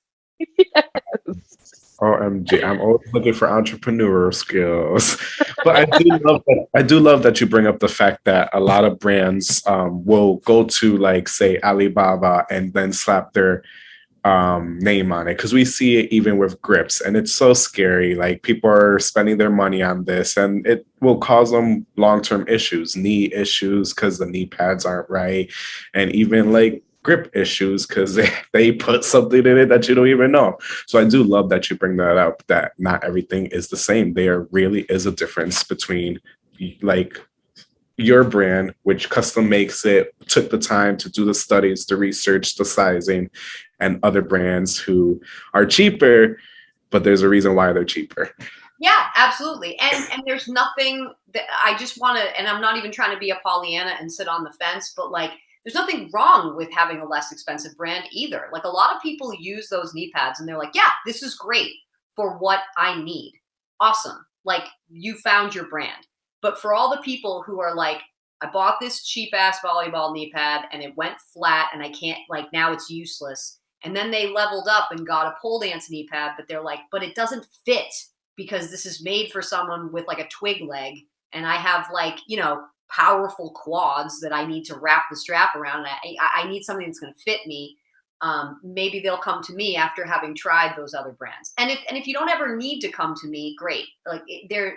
Speaker 2: yes. OMG, I'm always looking for entrepreneur skills. but I do love that I do love that you bring up the fact that a lot of brands um, will go to like say Alibaba and then slap their um, name on it. Because we see it even with grips and it's so scary. Like people are spending their money on this and it will cause them long-term issues knee issues because the knee pads aren't right. And even like grip issues because they, they put something in it that you don't even know. So I do love that you bring that up that not everything is the same. There really is a difference between like your brand, which custom makes it, took the time to do the studies, the research, the sizing, and other brands who are cheaper, but there's a reason why they're cheaper.
Speaker 3: Yeah, absolutely. And and there's nothing that I just want to and I'm not even trying to be a Pollyanna and sit on the fence, but like there's nothing wrong with having a less expensive brand either. Like a lot of people use those knee pads and they're like, yeah, this is great for what I need. Awesome. Like you found your brand. But for all the people who are like, I bought this cheap ass volleyball knee pad and it went flat and I can't, like, now it's useless. And then they leveled up and got a pole dance knee pad, but they're like, but it doesn't fit because this is made for someone with like a twig leg. And I have like, you know, powerful quads that I need to wrap the strap around. I, I need something that's going to fit me. Um, maybe they'll come to me after having tried those other brands. And if and if you don't ever need to come to me, great. Like there,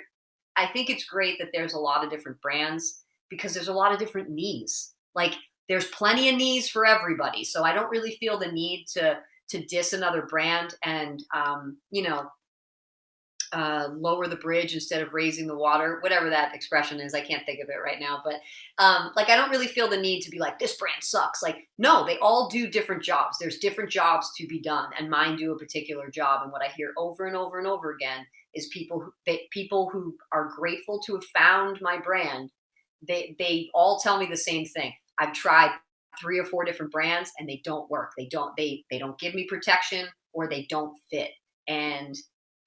Speaker 3: I think it's great that there's a lot of different brands because there's a lot of different knees. Like there's plenty of knees for everybody. So I don't really feel the need to to diss another brand and um, you know uh, lower the bridge instead of raising the water, whatever that expression is. I can't think of it right now, but um, like I don't really feel the need to be like this brand sucks. Like no, they all do different jobs. There's different jobs to be done, and mine do a particular job. And what I hear over and over and over again is people who people who are grateful to have found my brand. They they all tell me the same thing. I've tried three or four different brands and they don't work. They don't they they don't give me protection or they don't fit. And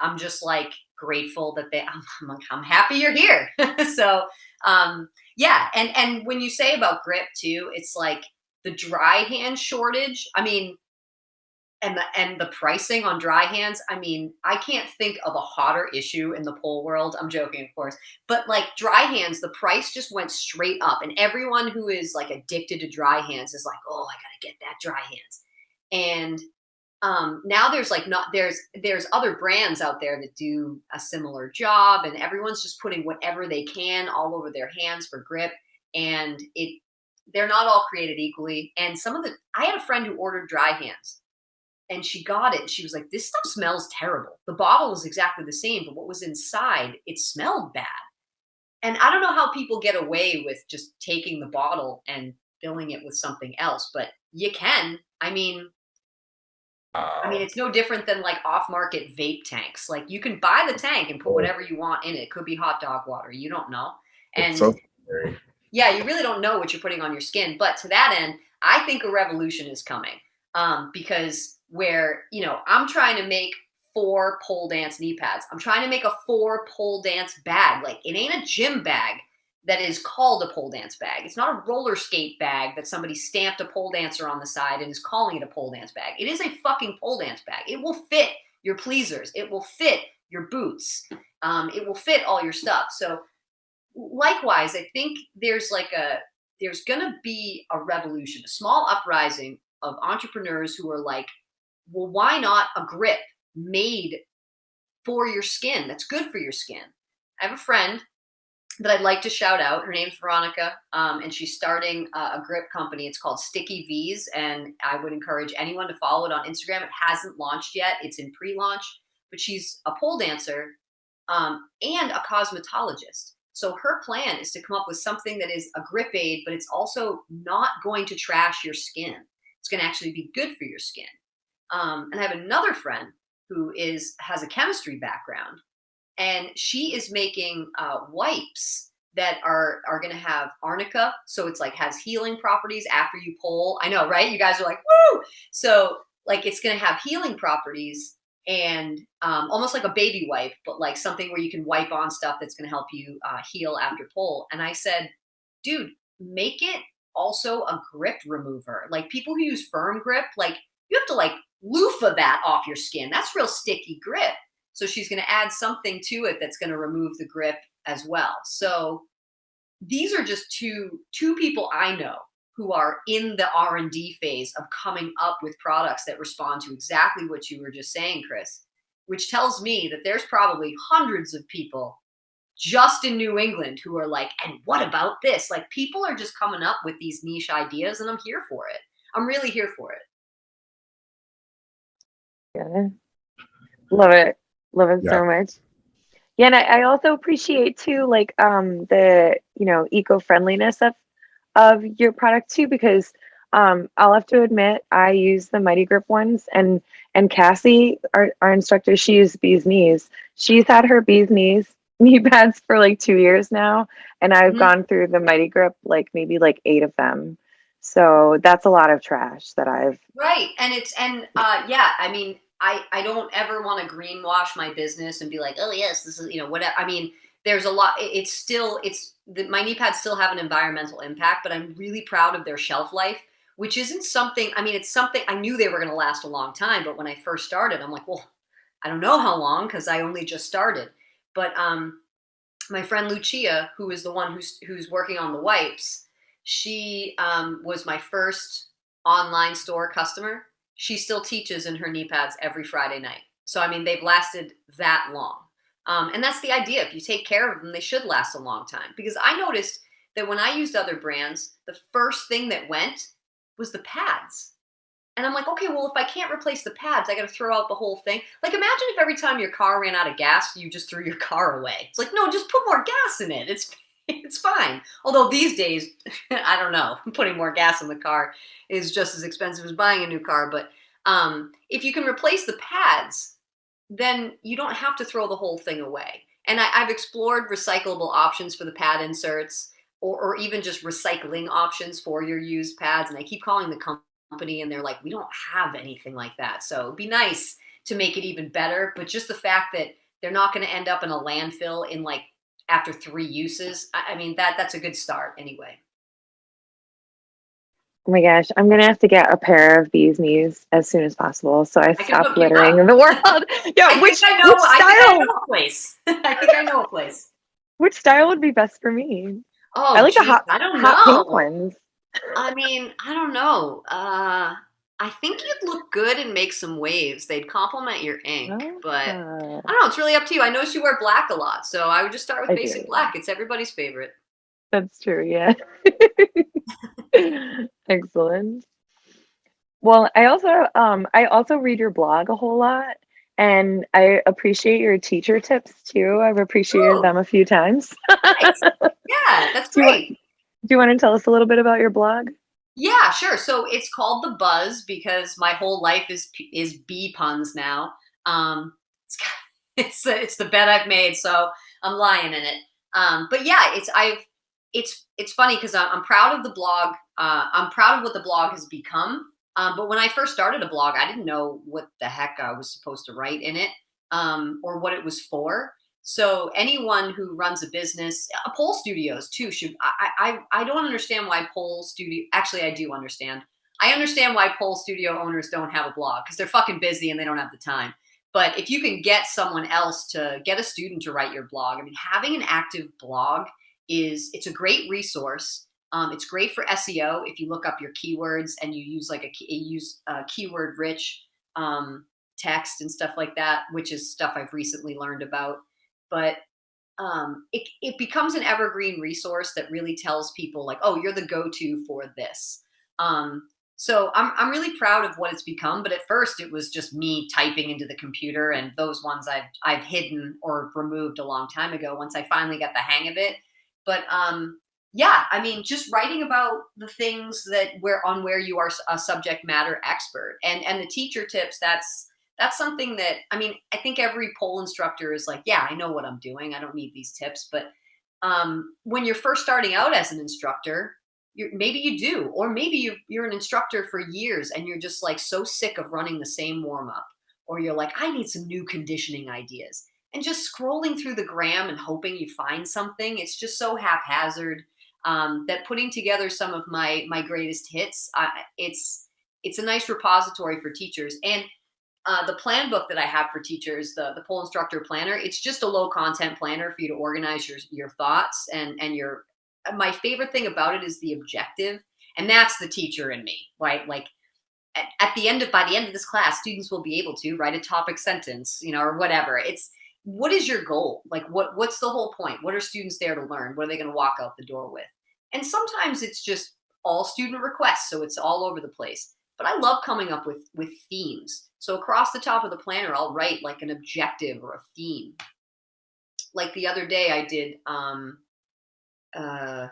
Speaker 3: I'm just like grateful that they I'm, I'm, happy you're here. so um yeah, and and when you say about grip too, it's like the dry hand shortage. I mean, and the and the pricing on dry hands i mean i can't think of a hotter issue in the pole world i'm joking of course but like dry hands the price just went straight up and everyone who is like addicted to dry hands is like oh i gotta get that dry hands and um, now there's like not there's there's other brands out there that do a similar job and everyone's just putting whatever they can all over their hands for grip and it they're not all created equally and some of the i had a friend who ordered dry hands and she got it. She was like, "This stuff smells terrible." The bottle was exactly the same, but what was inside, it smelled bad. And I don't know how people get away with just taking the bottle and filling it with something else, but you can. I mean, I mean, it's no different than like off-market vape tanks. Like you can buy the tank and put whatever you want in it. It could be hot dog water. You don't know. And so yeah, you really don't know what you're putting on your skin. But to that end, I think a revolution is coming um, because where you know I'm trying to make four pole dance knee pads. I'm trying to make a four pole dance bag. Like it ain't a gym bag that is called a pole dance bag. It's not a roller skate bag that somebody stamped a pole dancer on the side and is calling it a pole dance bag. It is a fucking pole dance bag. It will fit your pleasers. It will fit your boots. Um, it will fit all your stuff. So likewise, I think there's like a there's going to be a revolution, a small uprising of entrepreneurs who are like, well, why not a grip made for your skin that's good for your skin? I have a friend that I'd like to shout out. Her name's Veronica, um, and she's starting a, a grip company. It's called Sticky V's, and I would encourage anyone to follow it on Instagram. It hasn't launched yet; it's in pre-launch. But she's a pole dancer um, and a cosmetologist. So her plan is to come up with something that is a grip aid, but it's also not going to trash your skin. It's going to actually be good for your skin. Um, and I have another friend who is has a chemistry background, and she is making uh, wipes that are are going to have arnica, so it's like has healing properties after you pull. I know, right? You guys are like, woo! So like it's going to have healing properties and um, almost like a baby wipe, but like something where you can wipe on stuff that's going to help you uh, heal after pull. And I said, dude, make it also a grip remover. Like people who use firm grip, like you have to like loofah that off your skin. That's real sticky grip. So she's going to add something to it that's going to remove the grip as well. So these are just two two people I know who are in the R&D phase of coming up with products that respond to exactly what you were just saying, Chris, which tells me that there's probably hundreds of people just in New England who are like, and what about this? Like people are just coming up with these niche ideas and I'm here for it. I'm really here for it.
Speaker 1: Yeah. Love it. Love it yeah. so much. Yeah, and I, I also appreciate too, like um the you know eco friendliness of of your product too, because um, I'll have to admit I use the Mighty Grip ones, and and Cassie, our our instructor, she used bees knees. She's had her bees knees knee pads for like two years now, and I've mm-hmm. gone through the Mighty Grip like maybe like eight of them. So that's a lot of trash that I've
Speaker 3: right, and it's and uh, yeah, I mean I, I don't ever want to greenwash my business and be like, oh yes, this is you know whatever. I mean, there's a lot. It's still it's the, my knee pads still have an environmental impact, but I'm really proud of their shelf life, which isn't something. I mean, it's something I knew they were going to last a long time, but when I first started, I'm like, well, I don't know how long because I only just started. But um, my friend Lucia, who is the one who's who's working on the wipes, she um, was my first online store customer she still teaches in her knee pads every Friday night. So, I mean, they've lasted that long. Um, and that's the idea. If you take care of them, they should last a long time. Because I noticed that when I used other brands, the first thing that went was the pads. And I'm like, okay, well, if I can't replace the pads, I got to throw out the whole thing. Like, imagine if every time your car ran out of gas, you just threw your car away. It's like, no, just put more gas in it. It's it's fine. Although these days, I don't know, putting more gas in the car is just as expensive as buying a new car. But um, if you can replace the pads, then you don't have to throw the whole thing away. And I, have explored recyclable options for the pad inserts or, or even just recycling options for your used pads. And I keep calling the company and they're like, we don't have anything like that. So it'd be nice to make it even better. But just the fact that they're not going to end up in a landfill in like after three uses. I, I mean, that that's a good start anyway.
Speaker 1: Oh my gosh, I'm gonna have to get a pair of these knees as soon as possible, so I, I stop littering in the world.
Speaker 3: Yeah, I which, I know, which style? I, know a place. I think I know a place.
Speaker 1: Which style would be best for me?
Speaker 3: Oh,
Speaker 1: I like
Speaker 3: geez,
Speaker 1: the hot,
Speaker 3: I don't
Speaker 1: hot
Speaker 3: know.
Speaker 1: pink ones.
Speaker 3: I mean, I don't know. Uh, I think you'd look good and make some waves. They'd complement your ink, oh. but I don't know. It's really up to you. I notice you wear black a lot, so I would just start with I basic do. black. It's everybody's favorite.
Speaker 1: That's true. Yeah. Excellent. Well, I also um I also read your blog a whole lot and I appreciate your teacher tips too. I've appreciated Ooh. them a few times.
Speaker 3: nice. Yeah, that's
Speaker 1: do
Speaker 3: great.
Speaker 1: You want, do you want to tell us a little bit about your blog?
Speaker 3: Yeah, sure. So it's called The Buzz because my whole life is is bee puns now. Um, it's it's it's the bet I've made, so I'm lying in it. Um, but yeah, it's I've it's it's funny because I'm, I'm, proud of the blog. Uh, I'm proud of what the blog has become. Um, but when I first started a blog, I didn't know what the heck I was supposed to write in it um, or what it was for. So anyone who runs a business, uh, pole studios too, should I, I I don't understand why pole studio. Actually, I do understand. I understand why pole studio owners don't have a blog because they're fucking busy and they don't have the time. But if you can get someone else to get a student to write your blog, I mean, having an active blog is it's a great resource. Um, it's great for SEO if you look up your keywords and you use like a, use a keyword rich um, text and stuff like that, which is stuff I've recently learned about. But um, it, it becomes an evergreen resource that really tells people like, oh, you're the go-to for this. Um, so I'm, I'm really proud of what it's become. But at first it was just me typing into the computer and those ones I've, I've hidden or removed a long time ago once I finally got the hang of it. But um, yeah, I mean, just writing about the things that where on where you are a subject matter expert and, and the teacher tips, that's, that's something that, I mean, I think every pole instructor is like, yeah, I know what I'm doing. I don't need these tips. But um, when you're first starting out as an instructor, maybe you do, or maybe you, you're an instructor for years and you're just like so sick of running the same warm up, or you're like, I need some new conditioning ideas. And just scrolling through the gram and hoping you find something, it's just so haphazard um, that putting together some of my my greatest hits, uh, it's it's a nice repository for teachers. And uh, the plan book that I have for teachers, the, the pole instructor planner, it's just a low content planner for you to organize your, your thoughts and, and your, my favorite thing about it is the objective. And that's the teacher in me, right? Like at, at the end of, by the end of this class, students will be able to write a topic sentence, you know, or whatever. It's, what is your goal? Like what, what's the whole point? What are students there to learn? What are they going to walk out the door with? And sometimes it's just all student requests. So it's all over the place but I love coming up with, with themes. So across the top of the planner, I'll write like an objective or a theme. Like the other day I did, um, uh,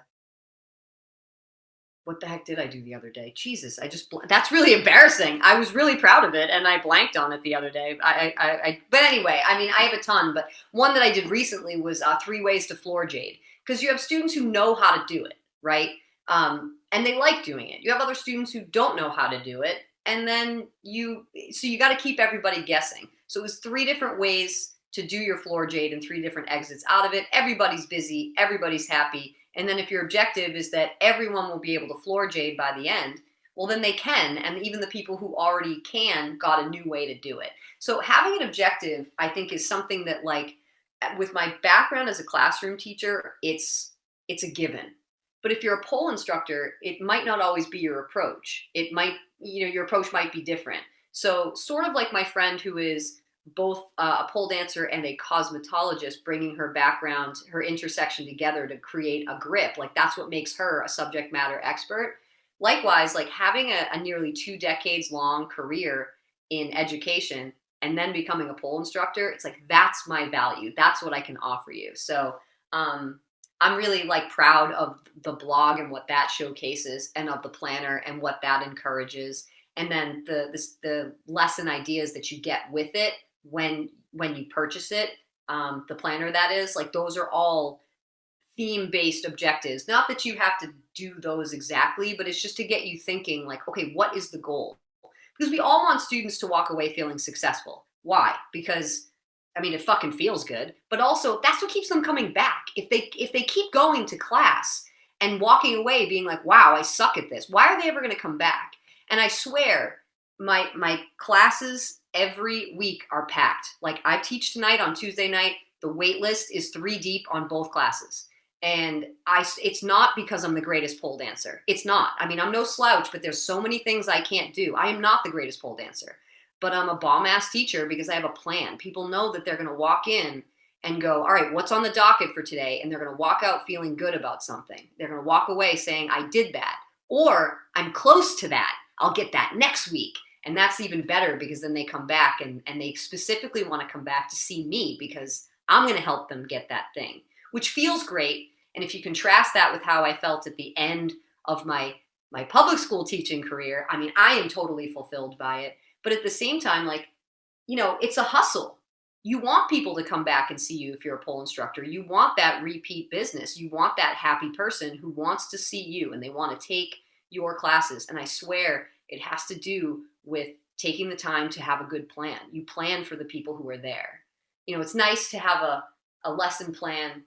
Speaker 3: what the heck did I do the other day? Jesus, I just, that's really embarrassing. I was really proud of it and I blanked on it the other day. I, I, I but anyway, I mean, I have a ton, but one that I did recently was uh, three ways to floor jade because you have students who know how to do it, right? Um, and they like doing it. You have other students who don't know how to do it. And then you, so you got to keep everybody guessing. So it was three different ways to do your floor jade and three different exits out of it. Everybody's busy, everybody's happy. And then if your objective is that everyone will be able to floor jade by the end, well, then they can. And even the people who already can got a new way to do it. So having an objective, I think, is something that like, with my background as a classroom teacher, it's, it's a given but if you're a pole instructor, it might not always be your approach. It might, you know, your approach might be different. So sort of like my friend who is both uh, a pole dancer and a cosmetologist, bringing her background, her intersection together to create a grip. Like that's what makes her a subject matter expert. Likewise, like having a, a nearly two decades long career in education and then becoming a pole instructor, it's like, that's my value. That's what I can offer you. So, um, I'm really like proud of the blog and what that showcases and of the planner and what that encourages. And then the, the, the lesson ideas that you get with it when, when you purchase it, um, the planner that is, like those are all theme-based objectives. Not that you have to do those exactly, but it's just to get you thinking like, okay, what is the goal? Because we all want students to walk away feeling successful. Why? Because I mean, it fucking feels good, but also that's what keeps them coming back. If they if they keep going to class and walking away being like, "Wow, I suck at this." Why are they ever going to come back? And I swear, my my classes every week are packed. Like I teach tonight on Tuesday night, the wait list is 3 deep on both classes. And I it's not because I'm the greatest pole dancer. It's not. I mean, I'm no slouch, but there's so many things I can't do. I am not the greatest pole dancer but I'm a bomb ass teacher because I have a plan. People know that they're going to walk in and go, all right, what's on the docket for today? And they're going to walk out feeling good about something. They're going to walk away saying, I did that. Or I'm close to that. I'll get that next week. And that's even better because then they come back and, and they specifically want to come back to see me because I'm going to help them get that thing, which feels great. And if you contrast that with how I felt at the end of my my public school teaching career, I mean, I am totally fulfilled by it. But at the same time, like, you know, it's a hustle. You want people to come back and see you if you're a pole instructor. You want that repeat business. You want that happy person who wants to see you and they want to take your classes. And I swear it has to do with taking the time to have a good plan. You plan for the people who are there. You know, it's nice to have a, a lesson plan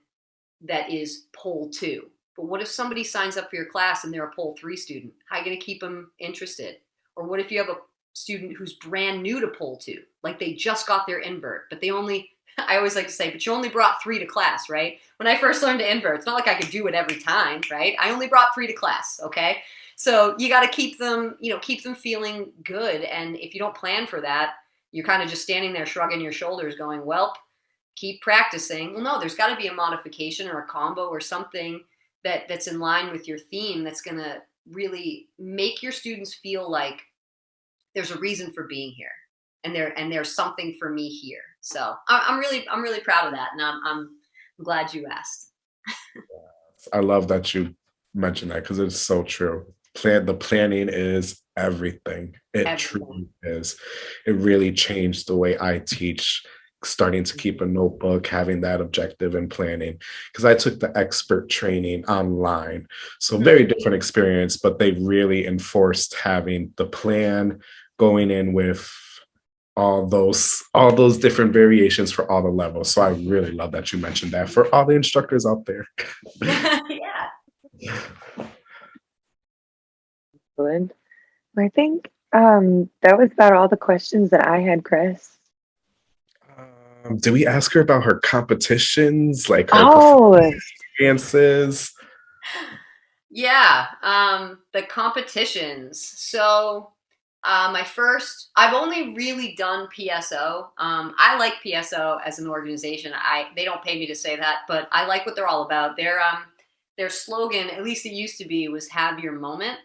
Speaker 3: that is pole two. But what if somebody signs up for your class and they're a pole three student? How are you going to keep them interested? Or what if you have a student who's brand new to pole two, like they just got their invert, but they only I always like to say, but you only brought three to class, right? When I first learned to invert, it's not like I could do it every time, right? I only brought three to class, okay? So you got to keep them, you know, keep them feeling good. And if you don't plan for that, you're kind of just standing there shrugging your shoulders, going, well, keep practicing. Well, no, there's got to be a modification or a combo or something that that's in line with your theme that's going to really make your students feel like there's a reason for being here and there and there's something for me here so i'm really i'm really proud of that and i'm, I'm glad you asked
Speaker 2: i love that you mentioned that because it's so true plan the planning is everything it everything. truly is it really changed the way i teach starting to keep a notebook, having that objective and planning. Because I took the expert training online. So very mm-hmm. different experience, but they really enforced having the plan going in with all those all those different variations for all the levels. So I really love that you mentioned that for all the instructors out there.
Speaker 3: yeah.
Speaker 1: Excellent. I think um, that was about all the questions that I had, Chris.
Speaker 2: Um, did we ask her about her competitions, like
Speaker 1: her oh.
Speaker 2: experiences?
Speaker 3: Yeah, um, the competitions. So uh, my first, I've only really done PSO. Um, I like PSO as an organization. I they don't pay me to say that, but I like what they're all about. Their um, their slogan, at least it used to be, was "Have your moment,"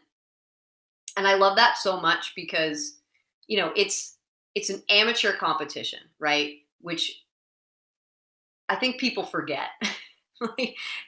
Speaker 3: and I love that so much because you know it's it's an amateur competition, right? which I think people forget.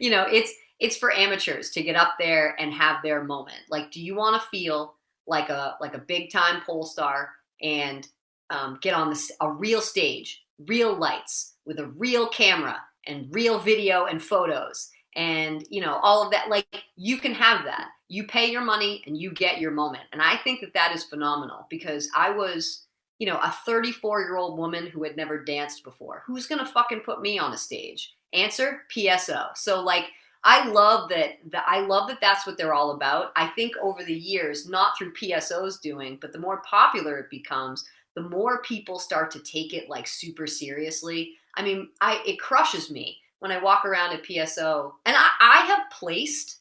Speaker 3: you know, it's it's for amateurs to get up there and have their moment. Like, do you want to feel like a like a big time pole star and um, get on this a real stage, real lights with a real camera and real video and photos and you know all of that like you can have that you pay your money and you get your moment and i think that that is phenomenal because i was you know, a 34 year old woman who had never danced before. Who's to fucking put me on a stage? Answer PSO. So like, I love that, that I love that that's what they're all about. I think over the years, not through PSO's doing, but the more popular it becomes, the more people start to take it like super seriously. I mean, I it crushes me when I walk around at PSO and I, I have placed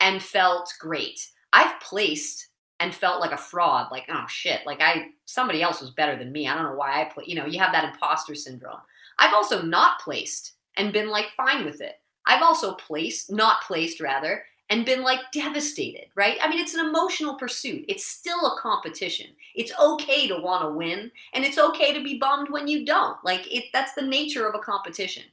Speaker 3: and felt great. I've placed and felt like a fraud like oh shit like i somebody else was better than me i don't know why i play you know you have that imposter syndrome i've also not placed and been like fine with it i've also placed not placed rather and been like devastated right? I mean it's an emotional pursuit. It's still a competition. It's okay to want to win and it's okay to be bummed when you don't. Like it that's the nature of a competition.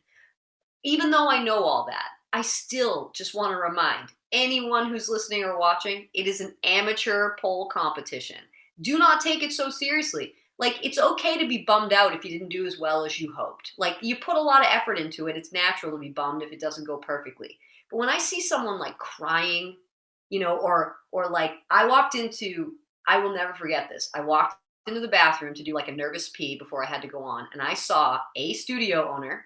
Speaker 3: Even though i know all that i still just want to remind anyone who's listening or watching, it is an amateur pole competition. Do not take it so seriously. Like, it's okay to be bummed out if you didn't do as well as you hoped. Like, you put a lot of effort into it. It's natural to be bummed if it doesn't go perfectly. But when I see someone like crying, you know, or, or like, I walked into, I will never forget this. I walked into the bathroom to do like a nervous pee before I had to go on. And I saw a studio owner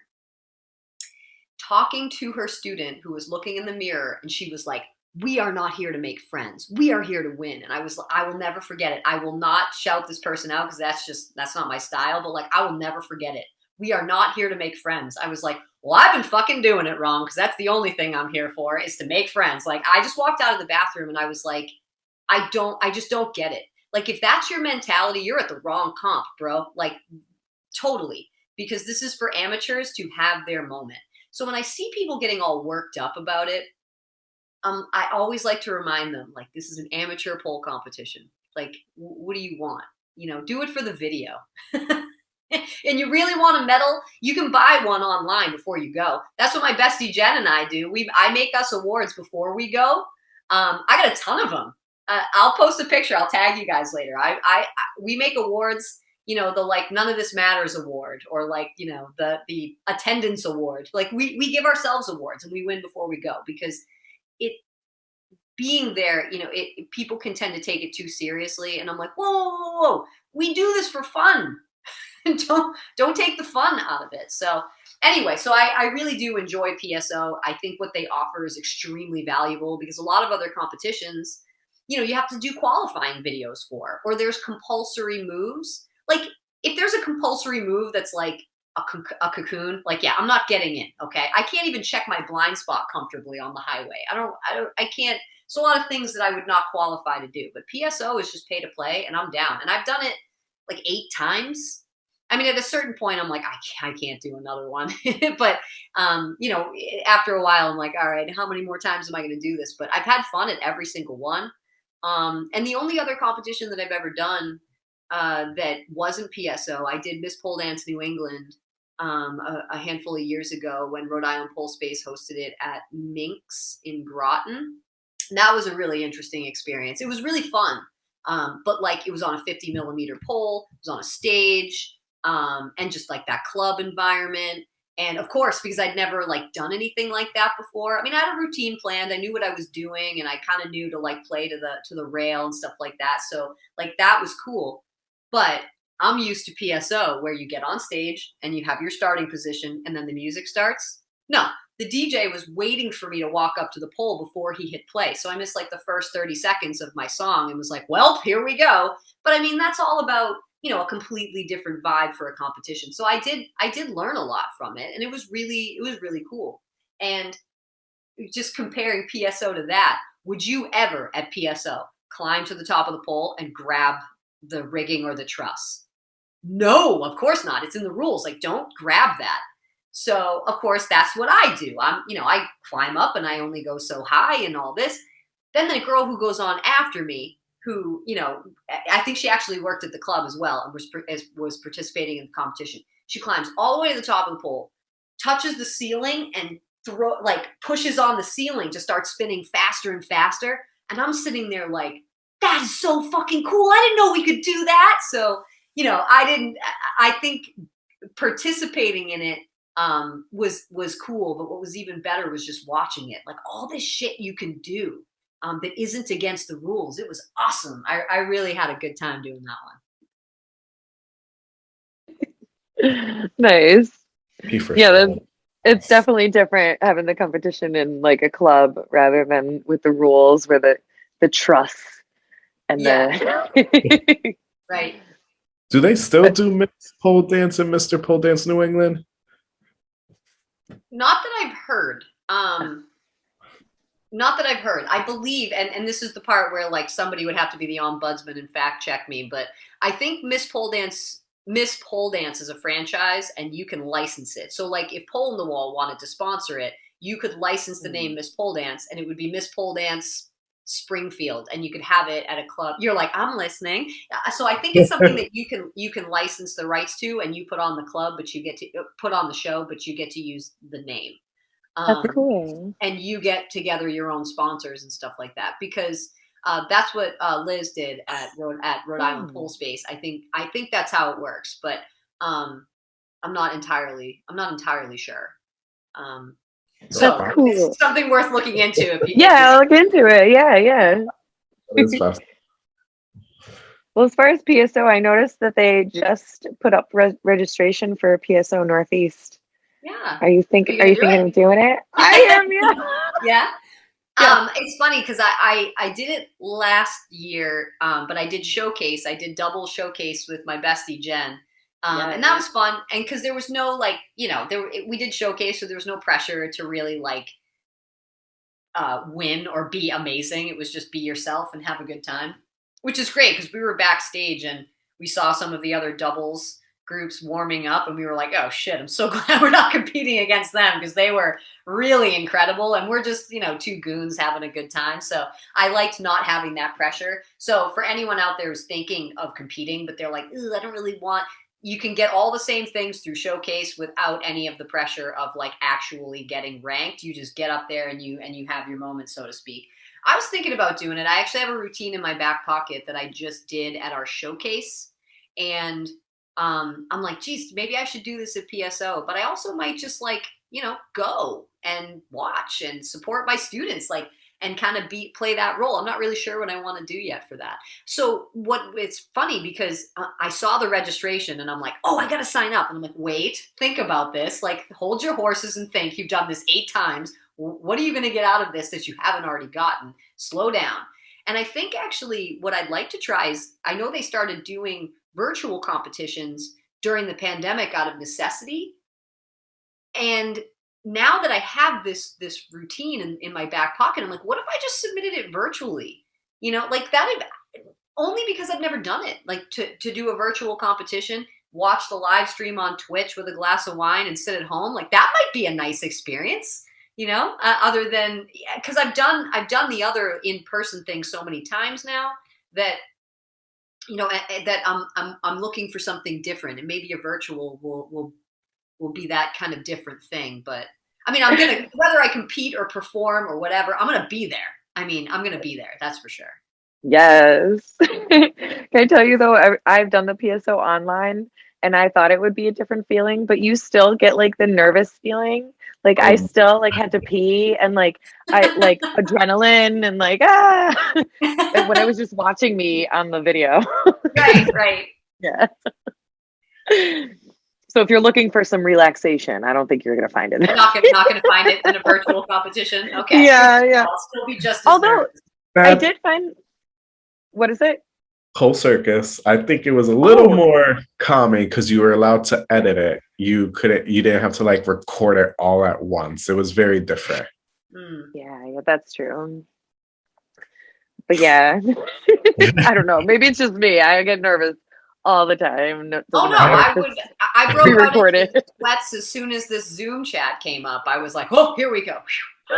Speaker 3: talking to her student who was looking in the mirror and she was like, we are not here to make friends. We are here to win. And I was, I will never forget it. I will not shout this person out because that's just, that's not my style, but like, I will never forget it. We are not here to make friends. I was like, well, I've been fucking doing it wrong because that's the only thing I'm here for is to make friends. Like, I just walked out of the bathroom and I was like, I don't, I just don't get it. Like, if that's your mentality, you're at the wrong comp, bro. Like, totally. Because this is for amateurs to have their moment. So when I see people getting all worked up about it, um, I always like to remind them, like, this is an amateur pole competition. Like, what do you want? You know, do it for the video. and you really want a medal, you can buy one online before you go. That's what my bestie Jen and I do. We I make us awards before we go. Um, I got a ton of them. Uh, I'll post a picture. I'll tag you guys later. I, I, I we make awards you know the like none of this matters award or like you know the the attendance award like we we give ourselves awards and we win before we go because it being there you know it people can tend to take it too seriously and i'm like whoa, whoa, whoa. we do this for fun. Don't don't take the fun out of it. So anyway so I, I really do enjoy pso i think what they offer is extremely valuable because a lot of other competitions you know you have to do qualifying videos for or there's compulsory moves. Like if there's a compulsory move that's like a, cocoon. Like, yeah, I'm not getting in. Okay, I can't even check my blind spot comfortably on the highway. I don't. I don't. I can't. It's a lot of things that I would not qualify to do. But PSO is just pay to play, and I'm down. And I've done it like eight times. I mean, at a certain point, I'm like, I can't, I can't do another one. but um, you know, after a while, I'm like, all right, how many more times am I going to do this? But I've had fun at every single one. Um, and the only other competition that I've ever done uh, that wasn't PSO, I did Miss Pole Dance New England um, a, a, handful of years ago when Rhode Island Pole Space hosted it at Minx in Groton. That was a really interesting experience. It was really fun, um, but like it was on a 50 millimeter pole, it was on a stage, um, and just like that club environment. And of course, because I'd never like done anything like that before. I mean, I had a routine planned. I knew what I was doing, and I kind of knew to like play to the to the rail and stuff like that. So like that was cool. But I'm used to PSO where you get on stage and you have your starting position and then the music starts. No, the DJ was waiting for me to walk up to the pole before he hit play. So I missed like the first 30 seconds of my song and was like, well, here we go. But I mean, that's all about, you know, a completely different vibe for a competition. So I did, I did learn a lot from it and it was really, it was really cool. And just comparing PSO to that, would you ever at PSO climb to the top of the pole and grab the rigging or the truss? No, of course not. It's in the rules. Like, don't grab that. So, of course, that's what I do. I'm, you know, I climb up and I only go so high and all this. Then the girl who goes on after me, who, you know, I think she actually worked at the club as well and was, was participating in the competition. She climbs all the way to the top of the pole, touches the ceiling and throw like pushes on the ceiling to start spinning faster and faster. And I'm sitting there like, that is so fucking cool. I didn't know we could do that. So you know, I didn't. I think participating in it um, was was cool, but what was even better was just watching it. Like all this shit you can do um, that isn't against the rules. It was awesome. I, I really had a good time doing
Speaker 1: that one. nice. Yeah, then it's definitely different having the competition in like a club rather than with the rules where the the truss and yeah.
Speaker 3: the right
Speaker 2: do they still do Miss Pole Dance and Mr. Pole Dance New England?
Speaker 3: Not that I've heard. Um, not that I've heard. I believe, and, and this is the part where like somebody would have to be the ombudsman and fact check me, but I think Miss Pole Dance Miss Pole Dance is a franchise and you can license it. So like if Pole in the Wall wanted to sponsor it, you could license the name mm-hmm. Miss Pole Dance and it would be Miss Pole Dance Springfield and you could have it at a club. You're like, I'm listening. Uh, so I think it's something that you can you can license the rights to and you put on the club, but you get to uh, put on the show, but you get to use the name.
Speaker 1: Um, that's cool.
Speaker 3: And you get together your own sponsors and stuff like that because uh, that's what uh, Liz did at Rhode at Rhode Island Pole Space. I think I think that's how it works, but um, I'm not entirely I'm not entirely sure. Um,
Speaker 1: so That's cool.
Speaker 3: something worth looking into.
Speaker 1: If you, yeah, look into it. Yeah, yeah. well, as far as PSO, I noticed that they just put up re- registration for PSO Northeast.
Speaker 3: Yeah.
Speaker 1: Are you thinking? Are you thinking it? of doing it?
Speaker 3: I am. Yeah. yeah. Yeah. Um, it's funny because I, I, I did it last year, um, but I did showcase. I did double showcase with my bestie Jen, um, yeah, and that was fun. And because there was no like, you know, there we did showcase, so there was no pressure to really like uh, win or be amazing. It was just be yourself and have a good time, which is great because we were backstage and we saw some of the other doubles groups warming up and we were like, oh shit, I'm so glad we're not competing against them because they were really incredible and we're just, you know, two goons having a good time. So I liked not having that pressure. So for anyone out there who's thinking of competing, but they're like, I don't really want, you can get all the same things through showcase without any of the pressure of like actually getting ranked. You just get up there and you and you have your moment so to speak. I was thinking about doing it. I actually have a routine in my back pocket that i just did at our showcase. And um, i'm like geez maybe i should do this at pso but i also might just like you know go and watch and support my students. Like and kind of be play that role. I'm not really sure what I want to do yet for that. So what it's funny because uh, I saw the registration and I'm like, oh, I got to sign up. And I'm like, wait, think about this. Like, hold your horses and think. You've done this eight times. What are you going to get out of this that you haven't already gotten? Slow down. And I think actually what I'd like to try is I know they started doing virtual competitions during the pandemic out of necessity. And now that I have this this routine in, in my back pocket, I'm like, what if I just submitted it virtually? You know, like that only because I've never done it. Like to to do a virtual competition, watch the live stream on Twitch with a glass of wine and sit at home, like that might be a nice experience. You know, uh, other than because I've done I've done the other in person thing so many times now that you know that I'm I'm I'm looking for something different, and maybe a virtual will will will be that kind of different thing. But I mean, I'm gonna whether I compete or perform or whatever, I'm gonna be there. I mean, I'm gonna be there. That's for sure.
Speaker 1: Yes. Can I tell you though? I, I've done the PSO online, and I thought it would be a different feeling, but you still get like the nervous feeling. Like I
Speaker 2: Mm.
Speaker 1: still like had to pee and like I like adrenaline and like ah like, when I was just watching me on the video.
Speaker 3: right, right.
Speaker 1: yeah. So if you're looking for some relaxation, I don't think you're gonna find it.
Speaker 3: I'm not gonna find it in a virtual competition. Okay.
Speaker 1: Yeah, yeah.
Speaker 3: I'll still be just as
Speaker 1: Although
Speaker 3: nervous.
Speaker 1: I did find what is it?
Speaker 2: Pole Circus, I think it was a little
Speaker 1: Oh.
Speaker 2: more calming because you were allowed to edit it. You couldn't. You didn't have to like record it all at once. It was very different.
Speaker 3: Mm.
Speaker 1: Yeah, yeah, that's true. But yeah, I don't know. Maybe it's just me. I get nervous all the time. No,
Speaker 3: Oh no,
Speaker 1: matter
Speaker 3: I would.
Speaker 1: it's
Speaker 3: I I broke out into
Speaker 1: pre-recorded.
Speaker 3: sweats as soon as this Zoom chat came up. I was like, oh, here we go.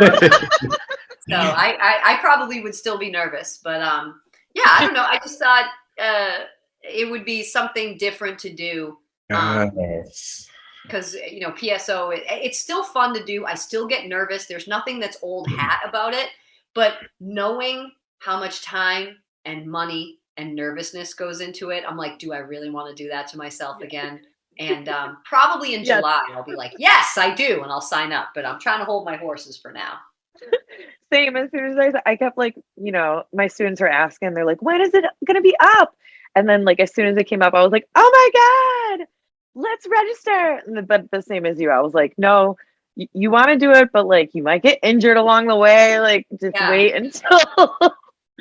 Speaker 3: So I, I, I probably would still be nervous, but um, yeah, I don't know. I just thought uh, it would be something different to do
Speaker 2: yes.
Speaker 3: because you know PSO. It, it's still fun to do. I still get nervous. There's nothing that's old hat about it, but knowing how much time and money and nervousness goes into it, I'm like, do I really want to do that to myself again? And um, probably in
Speaker 1: Yes.
Speaker 3: July, I'll be like, yes, I do, and I'll sign up. But I'm trying to hold my horses for now.
Speaker 1: Same. As soon as I, I kept like, you know, my students are asking, they're like, when is it gonna be up? And then like as soon as it came up, I was like, oh my god, let's register. And the, but the same as you, I was like, no, y- you want to do it, but like you might get injured along the way. Like just
Speaker 3: Yeah.
Speaker 1: wait until.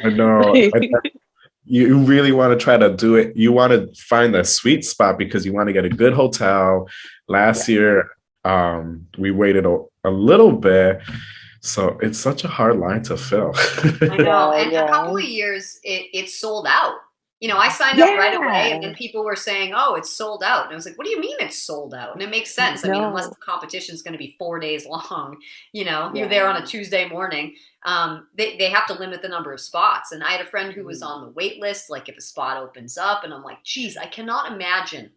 Speaker 2: I know. I- I- you really want to try to do it. You want to find a sweet spot because you want to get a good hotel. Last year, um, we waited a, a little bit. So it's such a hard line to fill.
Speaker 3: I know.
Speaker 1: Yeah,
Speaker 3: and
Speaker 1: yeah.
Speaker 3: a couple of years, it, it sold out. You know, I signed up right away, and then people were saying, "Oh, it's sold out," and I was like, "What do you mean it's sold out?" And it makes sense. I mean, unless the competition is going to be four days long, you know, you're there on a Tuesday morning. Um, they they have to limit the number of spots. And I had a friend who was on the wait list. Like, if a spot opens up, and I'm like, "Geez, I cannot imagine."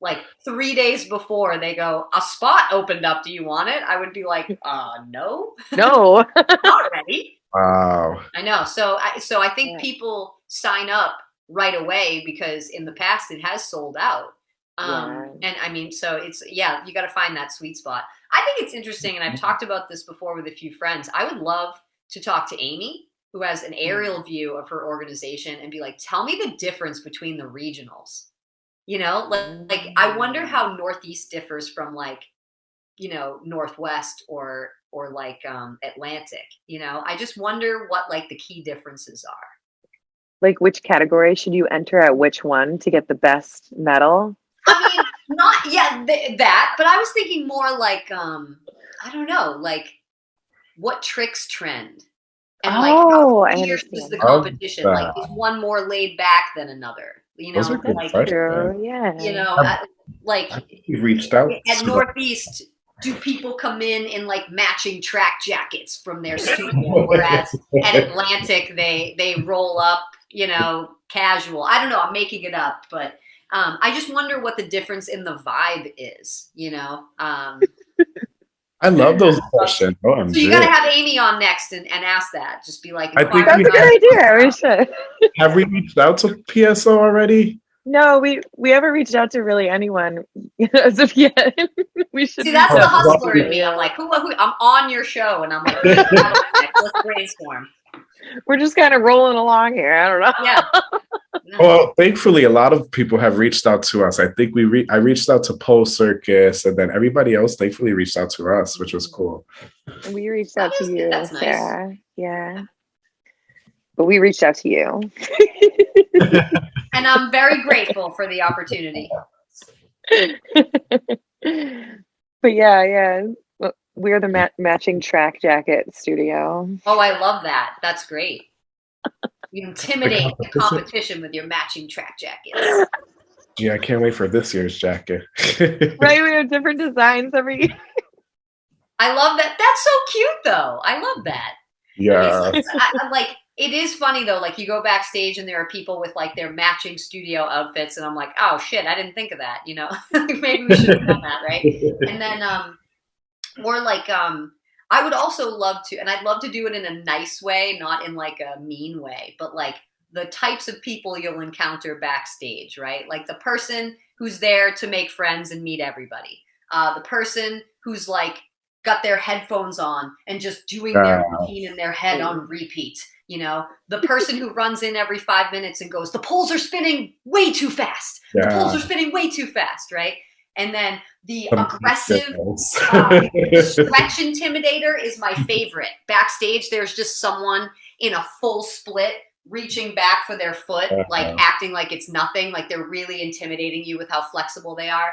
Speaker 3: Like three days before they go, a spot opened up. Do you want it? I would be like, uh, no,
Speaker 1: no.
Speaker 3: not ready.
Speaker 2: wow.
Speaker 3: I know. So I so I think
Speaker 1: Yeah.
Speaker 3: people sign up right away because in the past it has sold out. Um, And I mean, so it's yeah, you got to find that sweet spot. I think it's interesting, and I've talked about this before with a few friends. I would love to talk to Amy, who has an aerial view of her organization, and be like, "Tell me the difference between the regionals." You know, like, like I wonder how Northeast differs from like, you know, Northwest or or like um, Atlantic. You know, I just wonder what like the key differences are.
Speaker 1: Like which category should you enter at which one to get the best medal?
Speaker 3: I mean, not yeah th- that, but I was thinking more like um I don't know, like what tricks trend and like
Speaker 1: Oh, I
Speaker 3: how fierce is
Speaker 1: understand.
Speaker 3: the competition? Like is one more laid back than another? You know,
Speaker 2: Those are good
Speaker 3: like.
Speaker 1: True. Yeah.
Speaker 3: you know, I- like
Speaker 2: You've reached out.
Speaker 3: at Northeast. Do people come in in like matching track jackets from their studio, whereas at Atlantic they they roll up, you know, casual. I don't know. I'm making it up, but um, I just wonder what the difference in the vibe is. You know, um,
Speaker 2: I love those questions. OMG.
Speaker 3: so you got to have Amy on next and, and ask that. Just be like,
Speaker 2: I think
Speaker 1: That's a good
Speaker 3: about-
Speaker 1: idea. We should.
Speaker 2: Have we reached out to PSO already?
Speaker 1: No, we we haven't reached out to really anyone as of yet. we should.
Speaker 3: See, that's the
Speaker 1: out
Speaker 3: hustler in me. I'm like, who, who? I'm on your show, and I'm like, let's brainstorm.
Speaker 1: We're just kind of rolling along here. I don't know.
Speaker 3: Yeah.
Speaker 2: Well, thankfully, a lot of people have reached out to us. I think we re- I reached out to Pole Circus, and then everybody else thankfully reached out to us, which was mm-hmm. cool.
Speaker 1: We reached out to you,
Speaker 3: that's nice.
Speaker 1: Sarah. Yeah. But we reached out to you.
Speaker 3: and I'm very grateful for the opportunity.
Speaker 1: but yeah, yeah. We're the ma- matching track jacket studio.
Speaker 3: Oh, I love that. That's great. You intimidate the competition with your matching track jackets.
Speaker 2: Yeah, I can't wait for this year's jacket.
Speaker 1: right, we have different designs every year.
Speaker 3: I love that. That's so cute, though. I love that.
Speaker 2: Yeah.
Speaker 3: I, like it is funny though. Like you go backstage and there are people with like their matching studio outfits, and I'm like, oh shit, I didn't think of that. You know, maybe we should have done that, right? And then, um, or like, um, I would also love to, and I'd love to do it in a nice way, not in like a mean way, but like the types of people you'll encounter backstage, right? Like the person who's there to make friends and meet everybody. Uh, the person who's like got their headphones on and just doing their routine in their head on repeat. You know, the person who runs in every five minutes and goes, the poles are spinning way too fast. Yeah. The poles are spinning way too fast, right? And then the aggressive uh, stretch intimidator is my favorite. Backstage, there's just someone in a full split reaching back for their foot, uh-huh. like acting like it's nothing, like they're really intimidating you with how flexible they are.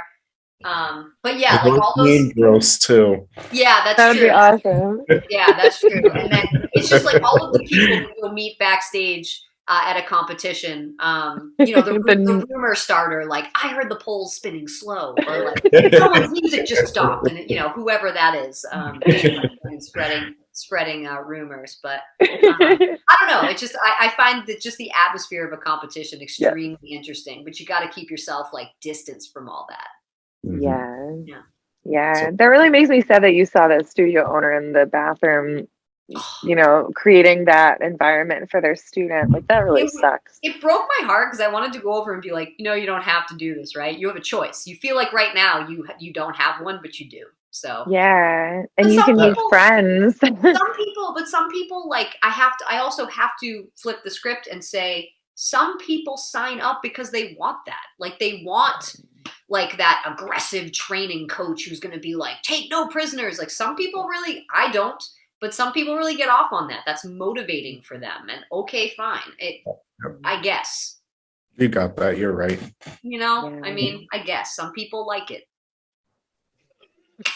Speaker 3: Um, but yeah, like all those
Speaker 2: girls too.
Speaker 3: Yeah, that's
Speaker 1: That'd
Speaker 3: true.
Speaker 1: be awesome.
Speaker 3: Yeah, that's true. And then it's just like all of the people you'll meet backstage uh, at a competition. Um, you know, the, the, rumor starter, like I heard the poles spinning slow, or like someone's music just stopped, and you know, whoever that is, um, spreading spreading uh, rumors. But um, I don't know. It's just I, I, find that just the atmosphere of a competition extremely yeah. interesting. But you got to keep yourself like distance from all that.
Speaker 1: Mm-hmm. Yeah. Yeah. Yeah. So, that really makes me sad that you saw that studio owner in the bathroom, you know, creating that environment for their student. Like that really
Speaker 3: it,
Speaker 1: sucks.
Speaker 3: It broke my heart because I wanted to go over and be like, you know, you don't have to do this, right? You have a choice. You feel like right now you you don't have one, but you do. So
Speaker 1: yeah, and you can people, make friends.
Speaker 3: some people, but some people like I have to. I also have to flip the script and say some people sign up because they want that. Like they want like that aggressive training coach who's going to be like, take no prisoners. Like some people really, I don't, but some people really get off on that. That's motivating for them. And okay, fine. It, I guess.
Speaker 2: You got that. You're right.
Speaker 3: You know, yeah. I mean, I guess some people like it.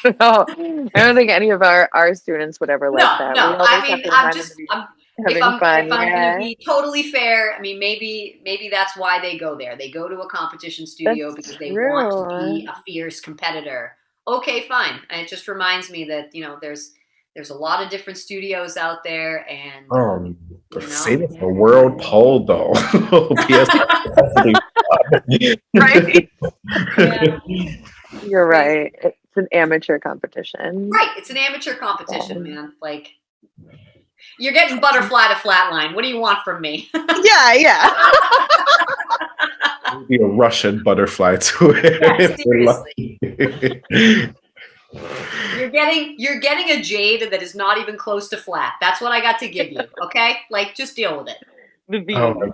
Speaker 1: no, I don't think any of our, our students would ever like
Speaker 3: no,
Speaker 1: that.
Speaker 3: No, I mean, I'm just, I'm, if I'm, fun, if I'm yeah. gonna be totally fair, I mean maybe maybe that's why they go there. They go to a competition studio that's because they true. want to be a fierce competitor. Okay, fine. And it just reminds me that you know there's there's a lot of different studios out there, and
Speaker 2: um, you know, save it for World Pole though.
Speaker 1: right. Yeah. You're right. It's an amateur competition.
Speaker 3: Right. It's an amateur competition, man. Like you're getting butterfly to flatline. What do you want from me?
Speaker 1: yeah, yeah.
Speaker 2: be a Russian butterfly to
Speaker 3: it. Yeah, you're getting you're getting a jade that is not even close to flat. That's what I got to give you. Okay, like just deal with it.
Speaker 2: Oh,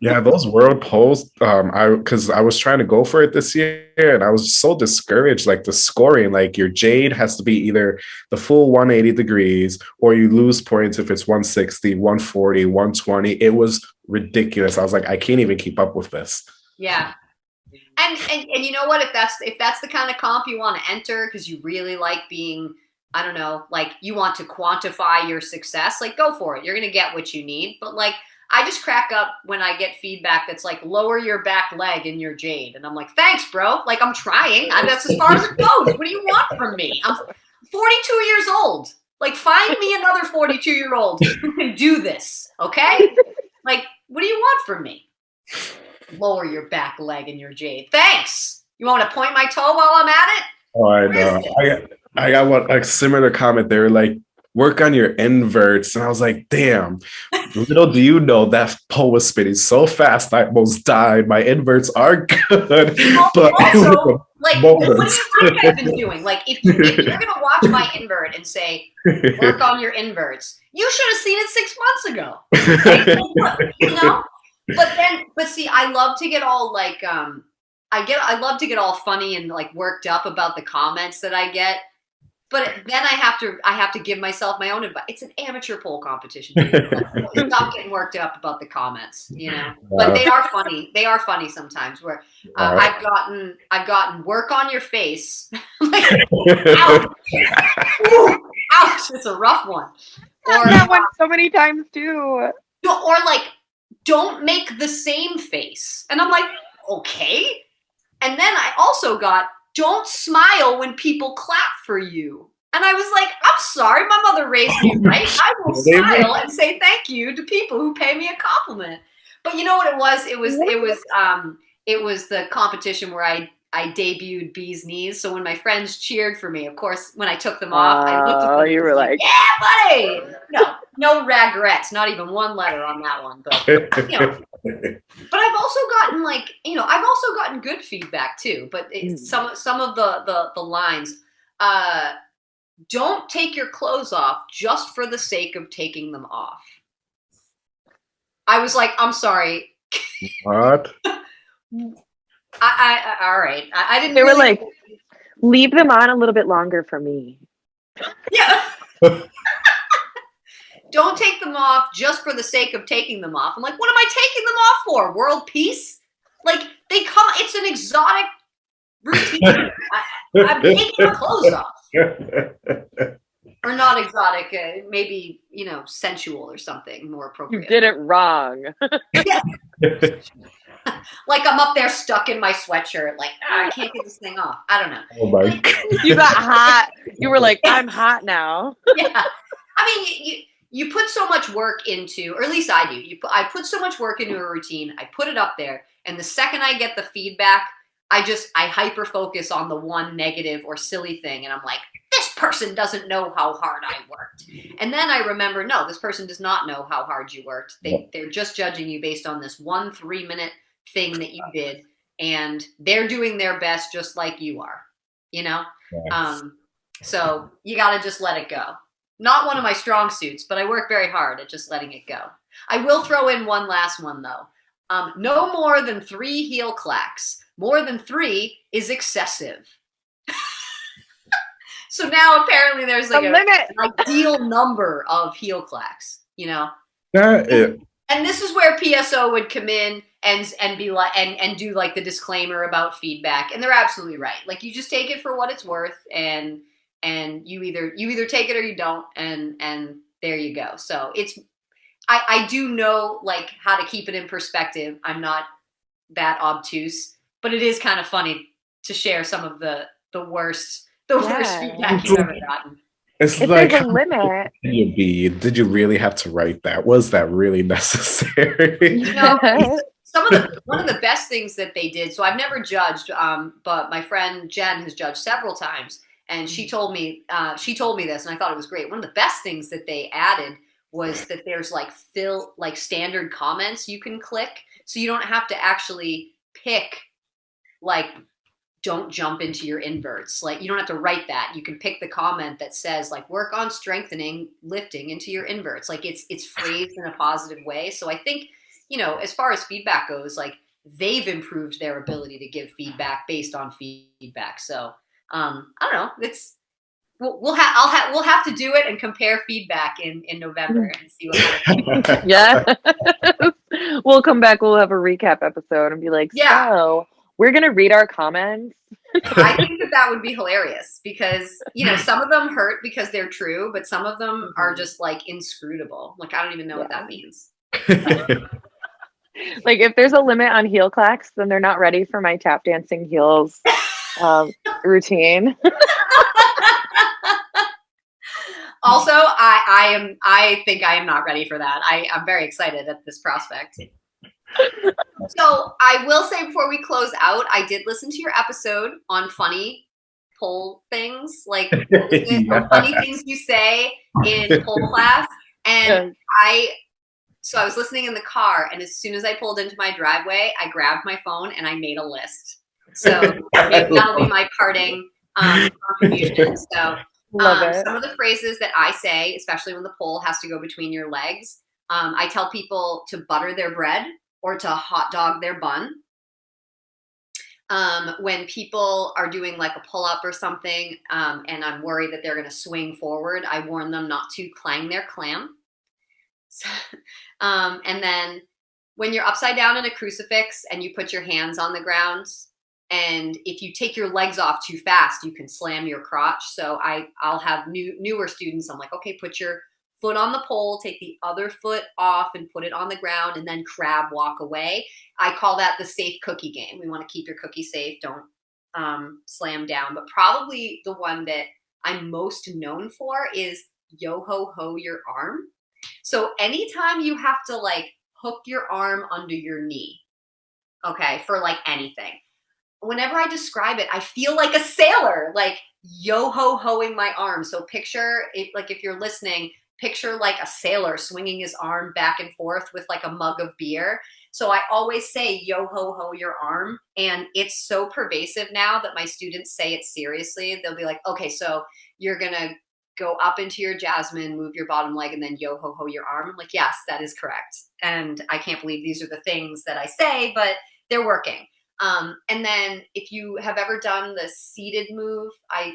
Speaker 2: yeah, those world poles. Um, I because I was trying to go for it this year, and I was so discouraged. Like the scoring, like your jade has to be either the full 180 degrees, or you lose points if it's 160, 140, 120. It was ridiculous. I was like, I can't even keep up with this.
Speaker 3: Yeah. And, and and you know what? If that's if that's the kind of comp you want to enter because you really like being I don't know, like you want to quantify your success, like go for it. You're gonna get what you need. But like I just crack up when I get feedback that's like, lower your back leg in your jade. And I'm like, thanks, bro. Like, I'm trying. I, that's as far as it goes. What do you want from me? I'm 42 years old. Like, find me another 42 year old who can do this. Okay? Like, what do you want from me? Lower your back leg in your jade. Thanks. You want to point my toe while I'm at it?
Speaker 2: Oh, I know. I got, I got one, a similar comment. They were like, work on your inverts. And I was like, damn, little do you know that pole was spinning so fast I almost died. My inverts are good. but
Speaker 3: also, like, what do you been doing? Like, if, you, if you're gonna watch my invert and say, work on your inverts, you should have seen it six months ago. Like, you know? But then, but see, I love to get all like, um, I get, I love to get all funny and like worked up about the comments that I get but then I have to I have to give myself my own advice. It's an amateur pole competition. Stop getting worked up about the comments, you know. But they are funny. They are funny sometimes. Where uh, right. I've gotten I've gotten work on your face. like, ouch. Ooh, ouch! It's a rough one.
Speaker 1: Or that one so many times too.
Speaker 3: Or like, don't make the same face, and I'm like, okay. And then I also got don't smile when people clap for you. And I was like, I'm sorry, my mother raised me right. I will smile and say thank you to people who pay me a compliment. But you know what it was? It was it was um it was the competition where I I debuted Bee's Knees. So when my friends cheered for me, of course, when I took them off, uh, I looked at them.
Speaker 1: Oh, you were like,
Speaker 3: "Yeah, buddy!" No, no regrets. Not even one letter on that one. But you know, but I've also gotten like you know I've also gotten good feedback too. But mm. some some of the the the lines. Uh, don't take your clothes off just for the sake of taking them off. I was like, I'm sorry.
Speaker 2: What?
Speaker 3: I, I all right. I, I didn't.
Speaker 1: They really... were like, leave them on a little bit longer for me.
Speaker 3: Yeah. Don't take them off just for the sake of taking them off. I'm like, what am I taking them off for? World peace? Like they come. It's an exotic routine. I, am taking my clothes off. or not exotic, uh, maybe you know, sensual or something more appropriate.
Speaker 1: You did it wrong.
Speaker 3: like I'm up there stuck in my sweatshirt, like oh, I can't get this thing off. I don't know.
Speaker 2: Oh my
Speaker 1: god! you got hot. You were like, I'm hot now.
Speaker 3: yeah, I mean, you, you you put so much work into, or at least I do. You put, I put so much work into a routine. I put it up there, and the second I get the feedback, I just I hyper focus on the one negative or silly thing, and I'm like, this person doesn't know how hard I worked. And then I remember, no, this person does not know how hard you worked. They they're just judging you based on this one three minute thing that you did and they're doing their best just like you are you know? Yes. um, so you got to just let it go. Not one of my strong suits but i work very hard at just letting it go. I will throw in one last one though. Um, no more than three heel clacks. More than three is excessive. So now apparently there's like a, a ideal number of heel clacks you know?
Speaker 2: That is,
Speaker 3: and this is where PSO would come in and and be like and and do like the disclaimer about feedback and they're absolutely right like you just take it for what it's worth and and you either you either take it or you don't and and there you go so it's i i do know like how to keep it in perspective i'm not that obtuse but it is kind of funny to share some of the the worst the yeah. worst feedback you've ever gotten
Speaker 2: it's
Speaker 1: if
Speaker 2: like
Speaker 1: there's a limit.
Speaker 2: You be? Did you really have to write that? Was that really necessary?
Speaker 3: You know, some of the one of the best things that they did. So I've never judged, um, but my friend Jen has judged several times, and she told me uh, she told me this, and I thought it was great. One of the best things that they added was that there's like fill like standard comments you can click, so you don't have to actually pick like don't jump into your inverts. Like you don't have to write that. You can pick the comment that says like work on strengthening lifting into your inverts. Like it's it's phrased in a positive way. So I think, you know, as far as feedback goes, like they've improved their ability to give feedback based on feedback. So um, I don't know. It's we'll, we'll have I'll have we'll have to do it and compare feedback in in November and see
Speaker 1: what. yeah, we'll come back. We'll have a recap episode and be like, yeah. so we're gonna read our comments.
Speaker 3: I think that that would be hilarious because you know some of them hurt because they're true, but some of them mm-hmm. are just like inscrutable. Like I don't even know yeah. what that means.
Speaker 1: like if there's a limit on heel clacks, then they're not ready for my tap dancing heels um, routine.
Speaker 3: also, I, I am I think I am not ready for that. I, I'm very excited at this prospect so I will say before we close out, I did listen to your episode on funny pole things, like yeah. funny things you say in pole class. And I, so I was listening in the car, and as soon as I pulled into my driveway, I grabbed my phone and I made a list. So that'll be my parting um, contribution. So um, some of the phrases that I say, especially when the pole has to go between your legs, um, I tell people to butter their bread or to hot dog their bun. um, when people are doing like a pull up or something, um, and I'm worried that they're going to swing forward, I warn them not to clang their clam. Um, and then when you're upside down in a crucifix and you put your hands on the ground, and if you take your legs off too fast, you can slam your crotch. So I I'll have new newer students. I'm like, okay, put your foot on the pole, take the other foot off and put it on the ground, and then crab walk away. I call that the safe cookie game. We want to keep your cookie safe. Don't um, slam down. But probably the one that I'm most known for is yo ho ho your arm. So anytime you have to like hook your arm under your knee, okay, for like anything. Whenever I describe it, I feel like a sailor, like yo ho hoing my arm. So picture it, like if you're listening, picture like a sailor swinging his arm back and forth with like a mug of beer. So I always say yo ho ho your arm. And it's so pervasive now that my students say it seriously. They'll be like, okay, so you're going to go up into your jasmine, move your bottom leg, and then yo ho ho your arm. I'm like, yes, that is correct. And I can't believe these are the things that I say, but they're working. Um, and then if you have ever done the seated move, I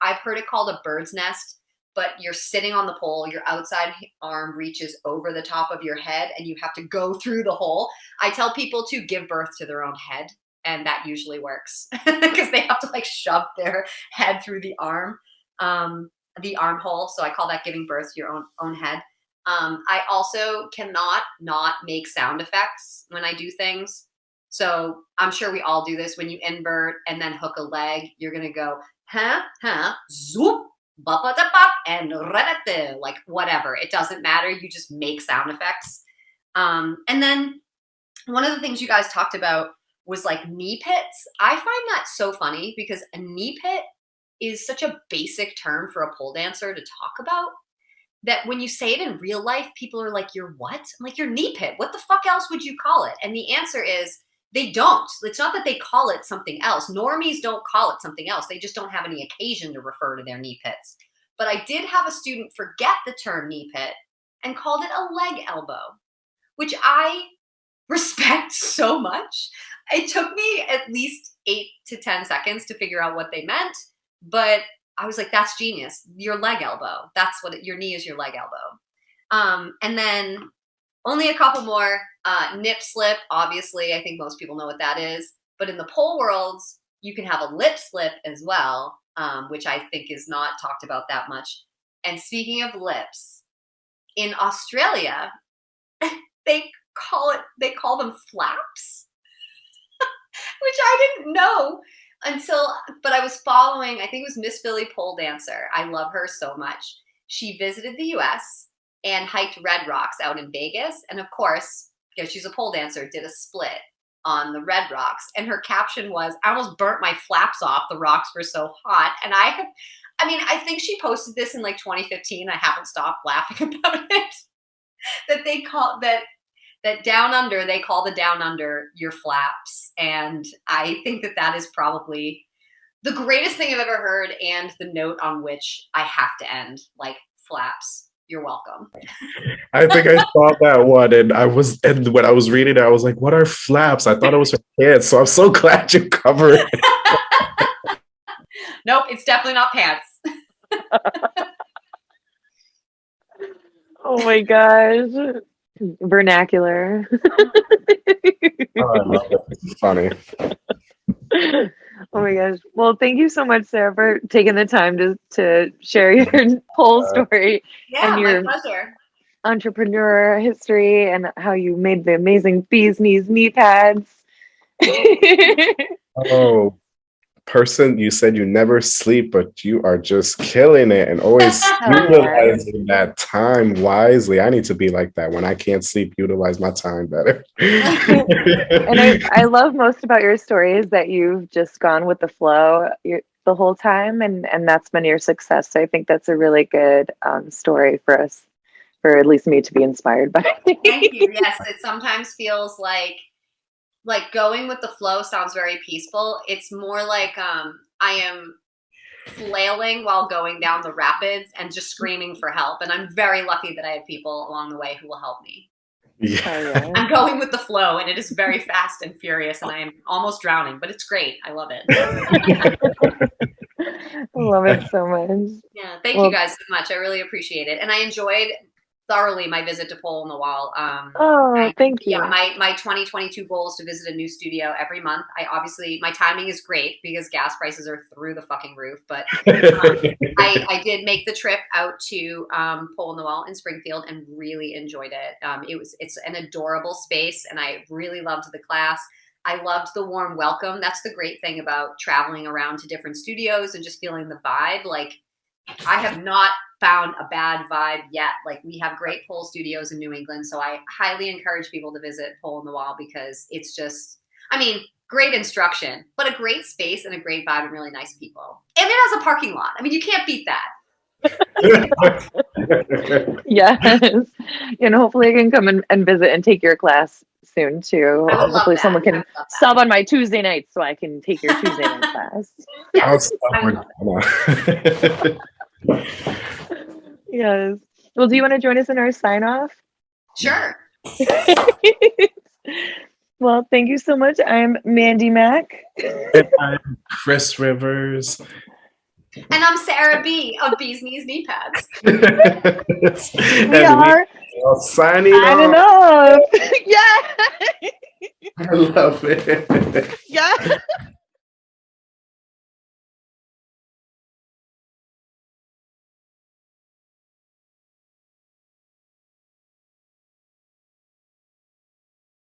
Speaker 3: I've heard it called a bird's nest but you're sitting on the pole, your outside arm reaches over the top of your head and you have to go through the hole. I tell people to give birth to their own head and that usually works because they have to like shove their head through the arm, um, the armhole. So I call that giving birth to your own own head. Um, I also cannot not make sound effects when I do things. So I'm sure we all do this when you invert and then hook a leg. You're gonna go huh huh zoop and like whatever. It doesn't matter. You just make sound effects. Um, and then one of the things you guys talked about was like knee pits. I find that so funny because a knee pit is such a basic term for a pole dancer to talk about that when you say it in real life, people are like, You're what? I'm like, Your knee pit. What the fuck else would you call it? And the answer is, they don't. It's not that they call it something else. Normies don't call it something else. They just don't have any occasion to refer to their knee pits. But I did have a student forget the term knee pit and called it a leg elbow, which I respect so much. It took me at least eight to 10 seconds to figure out what they meant, but I was like, that's genius. Your leg elbow. That's what it, your knee is your leg elbow. Um, and then only a couple more. Uh, nip slip, obviously, I think most people know what that is. But in the pole worlds, you can have a lip slip as well, um, which I think is not talked about that much. And speaking of lips, in Australia, they call it they call them flaps, which I didn't know until. But I was following. I think it was Miss Philly pole dancer. I love her so much. She visited the U.S and hiked Red Rocks out in Vegas. And of course, because she's a pole dancer, did a split on the Red Rocks. And her caption was, I almost burnt my flaps off. The rocks were so hot. And I have, I mean, I think she posted this in like 2015. I haven't stopped laughing about it. that they call that that down under they call the down under your flaps and i think that that is probably the greatest thing i've ever heard and the note on which i have to end like flaps you're welcome.
Speaker 2: I think I saw that one, and I was, and when I was reading it, I was like, "What are flaps?" I thought it was for pants. So I'm so glad you covered it.
Speaker 3: nope, it's definitely not pants.
Speaker 1: oh my gosh, vernacular.
Speaker 2: oh, I love it. It's funny.
Speaker 1: Oh my gosh. Well, thank you so much, Sarah, for taking the time to, to share your whole uh, story
Speaker 3: yeah, and your pleasure.
Speaker 1: entrepreneur history and how you made the amazing bees knees knee pads.
Speaker 2: oh, person you said you never sleep but you are just killing it and always utilizing that time wisely. I need to be like that. When i can't sleep utilize my time better.
Speaker 1: And I, I love most about your story is that you've just gone with the flow the whole time and and that's been your success. So i think that's a really good um, story for us for at least me to be inspired by.
Speaker 3: Thank you. Yes it sometimes feels like like going with the flow sounds very peaceful. It's more like um, I am flailing while going down the rapids and just screaming for help. And I'm very lucky that I have people along the way who will help me.
Speaker 2: Yeah.
Speaker 1: Oh.
Speaker 3: I'm going with the flow, and it is very fast and furious, and I am almost drowning, but it's great. I love it.
Speaker 1: I love it so much.
Speaker 3: Yeah, thank
Speaker 1: Well-
Speaker 3: you guys so much. I really appreciate it, and I enjoyed thoroughly my visit to Pole in the Wall. Um,
Speaker 1: Oh,
Speaker 3: I-
Speaker 1: thank you.
Speaker 3: yeah, my my 2022 goal is to visit a new studio every month. I obviously my timing is great because gas prices are through the fucking roof, but I, I did make the trip out to um, Pole in the Wall in Springfield and really enjoyed it. Um, it was it's an adorable space, and I really loved the class. I loved the warm welcome. That's the great thing about traveling around to different studios and just feeling the vibe. Like I have not found a bad vibe yet. Like we have great pole studios in New England, so I highly encourage people to visit Pole in the Wall because it's just, I mean, great instruction, but a great space and a great vibe and really nice people. And it has a parking lot. I mean, you can't beat that.
Speaker 1: Yes. And hopefully I can come and, and visit and take your class soon too.
Speaker 3: I would love
Speaker 1: Hopefully
Speaker 3: that.
Speaker 1: someone
Speaker 3: I
Speaker 1: can
Speaker 3: would love that.
Speaker 1: sub on my Tuesday nights so I can take your Tuesday night class.
Speaker 3: Yes, I
Speaker 2: Outside
Speaker 3: would love.
Speaker 1: Yes. Well, do you want to join us in our sign off?
Speaker 3: Sure.
Speaker 1: well, thank you so much. I'm Mandy Mack.
Speaker 2: And I'm Chris Rivers.
Speaker 3: And I'm Sarah B of Bees Knees Knee Pads.
Speaker 2: and
Speaker 1: We are
Speaker 2: are signing
Speaker 1: signing
Speaker 2: off.
Speaker 1: off. yeah.
Speaker 2: I love it.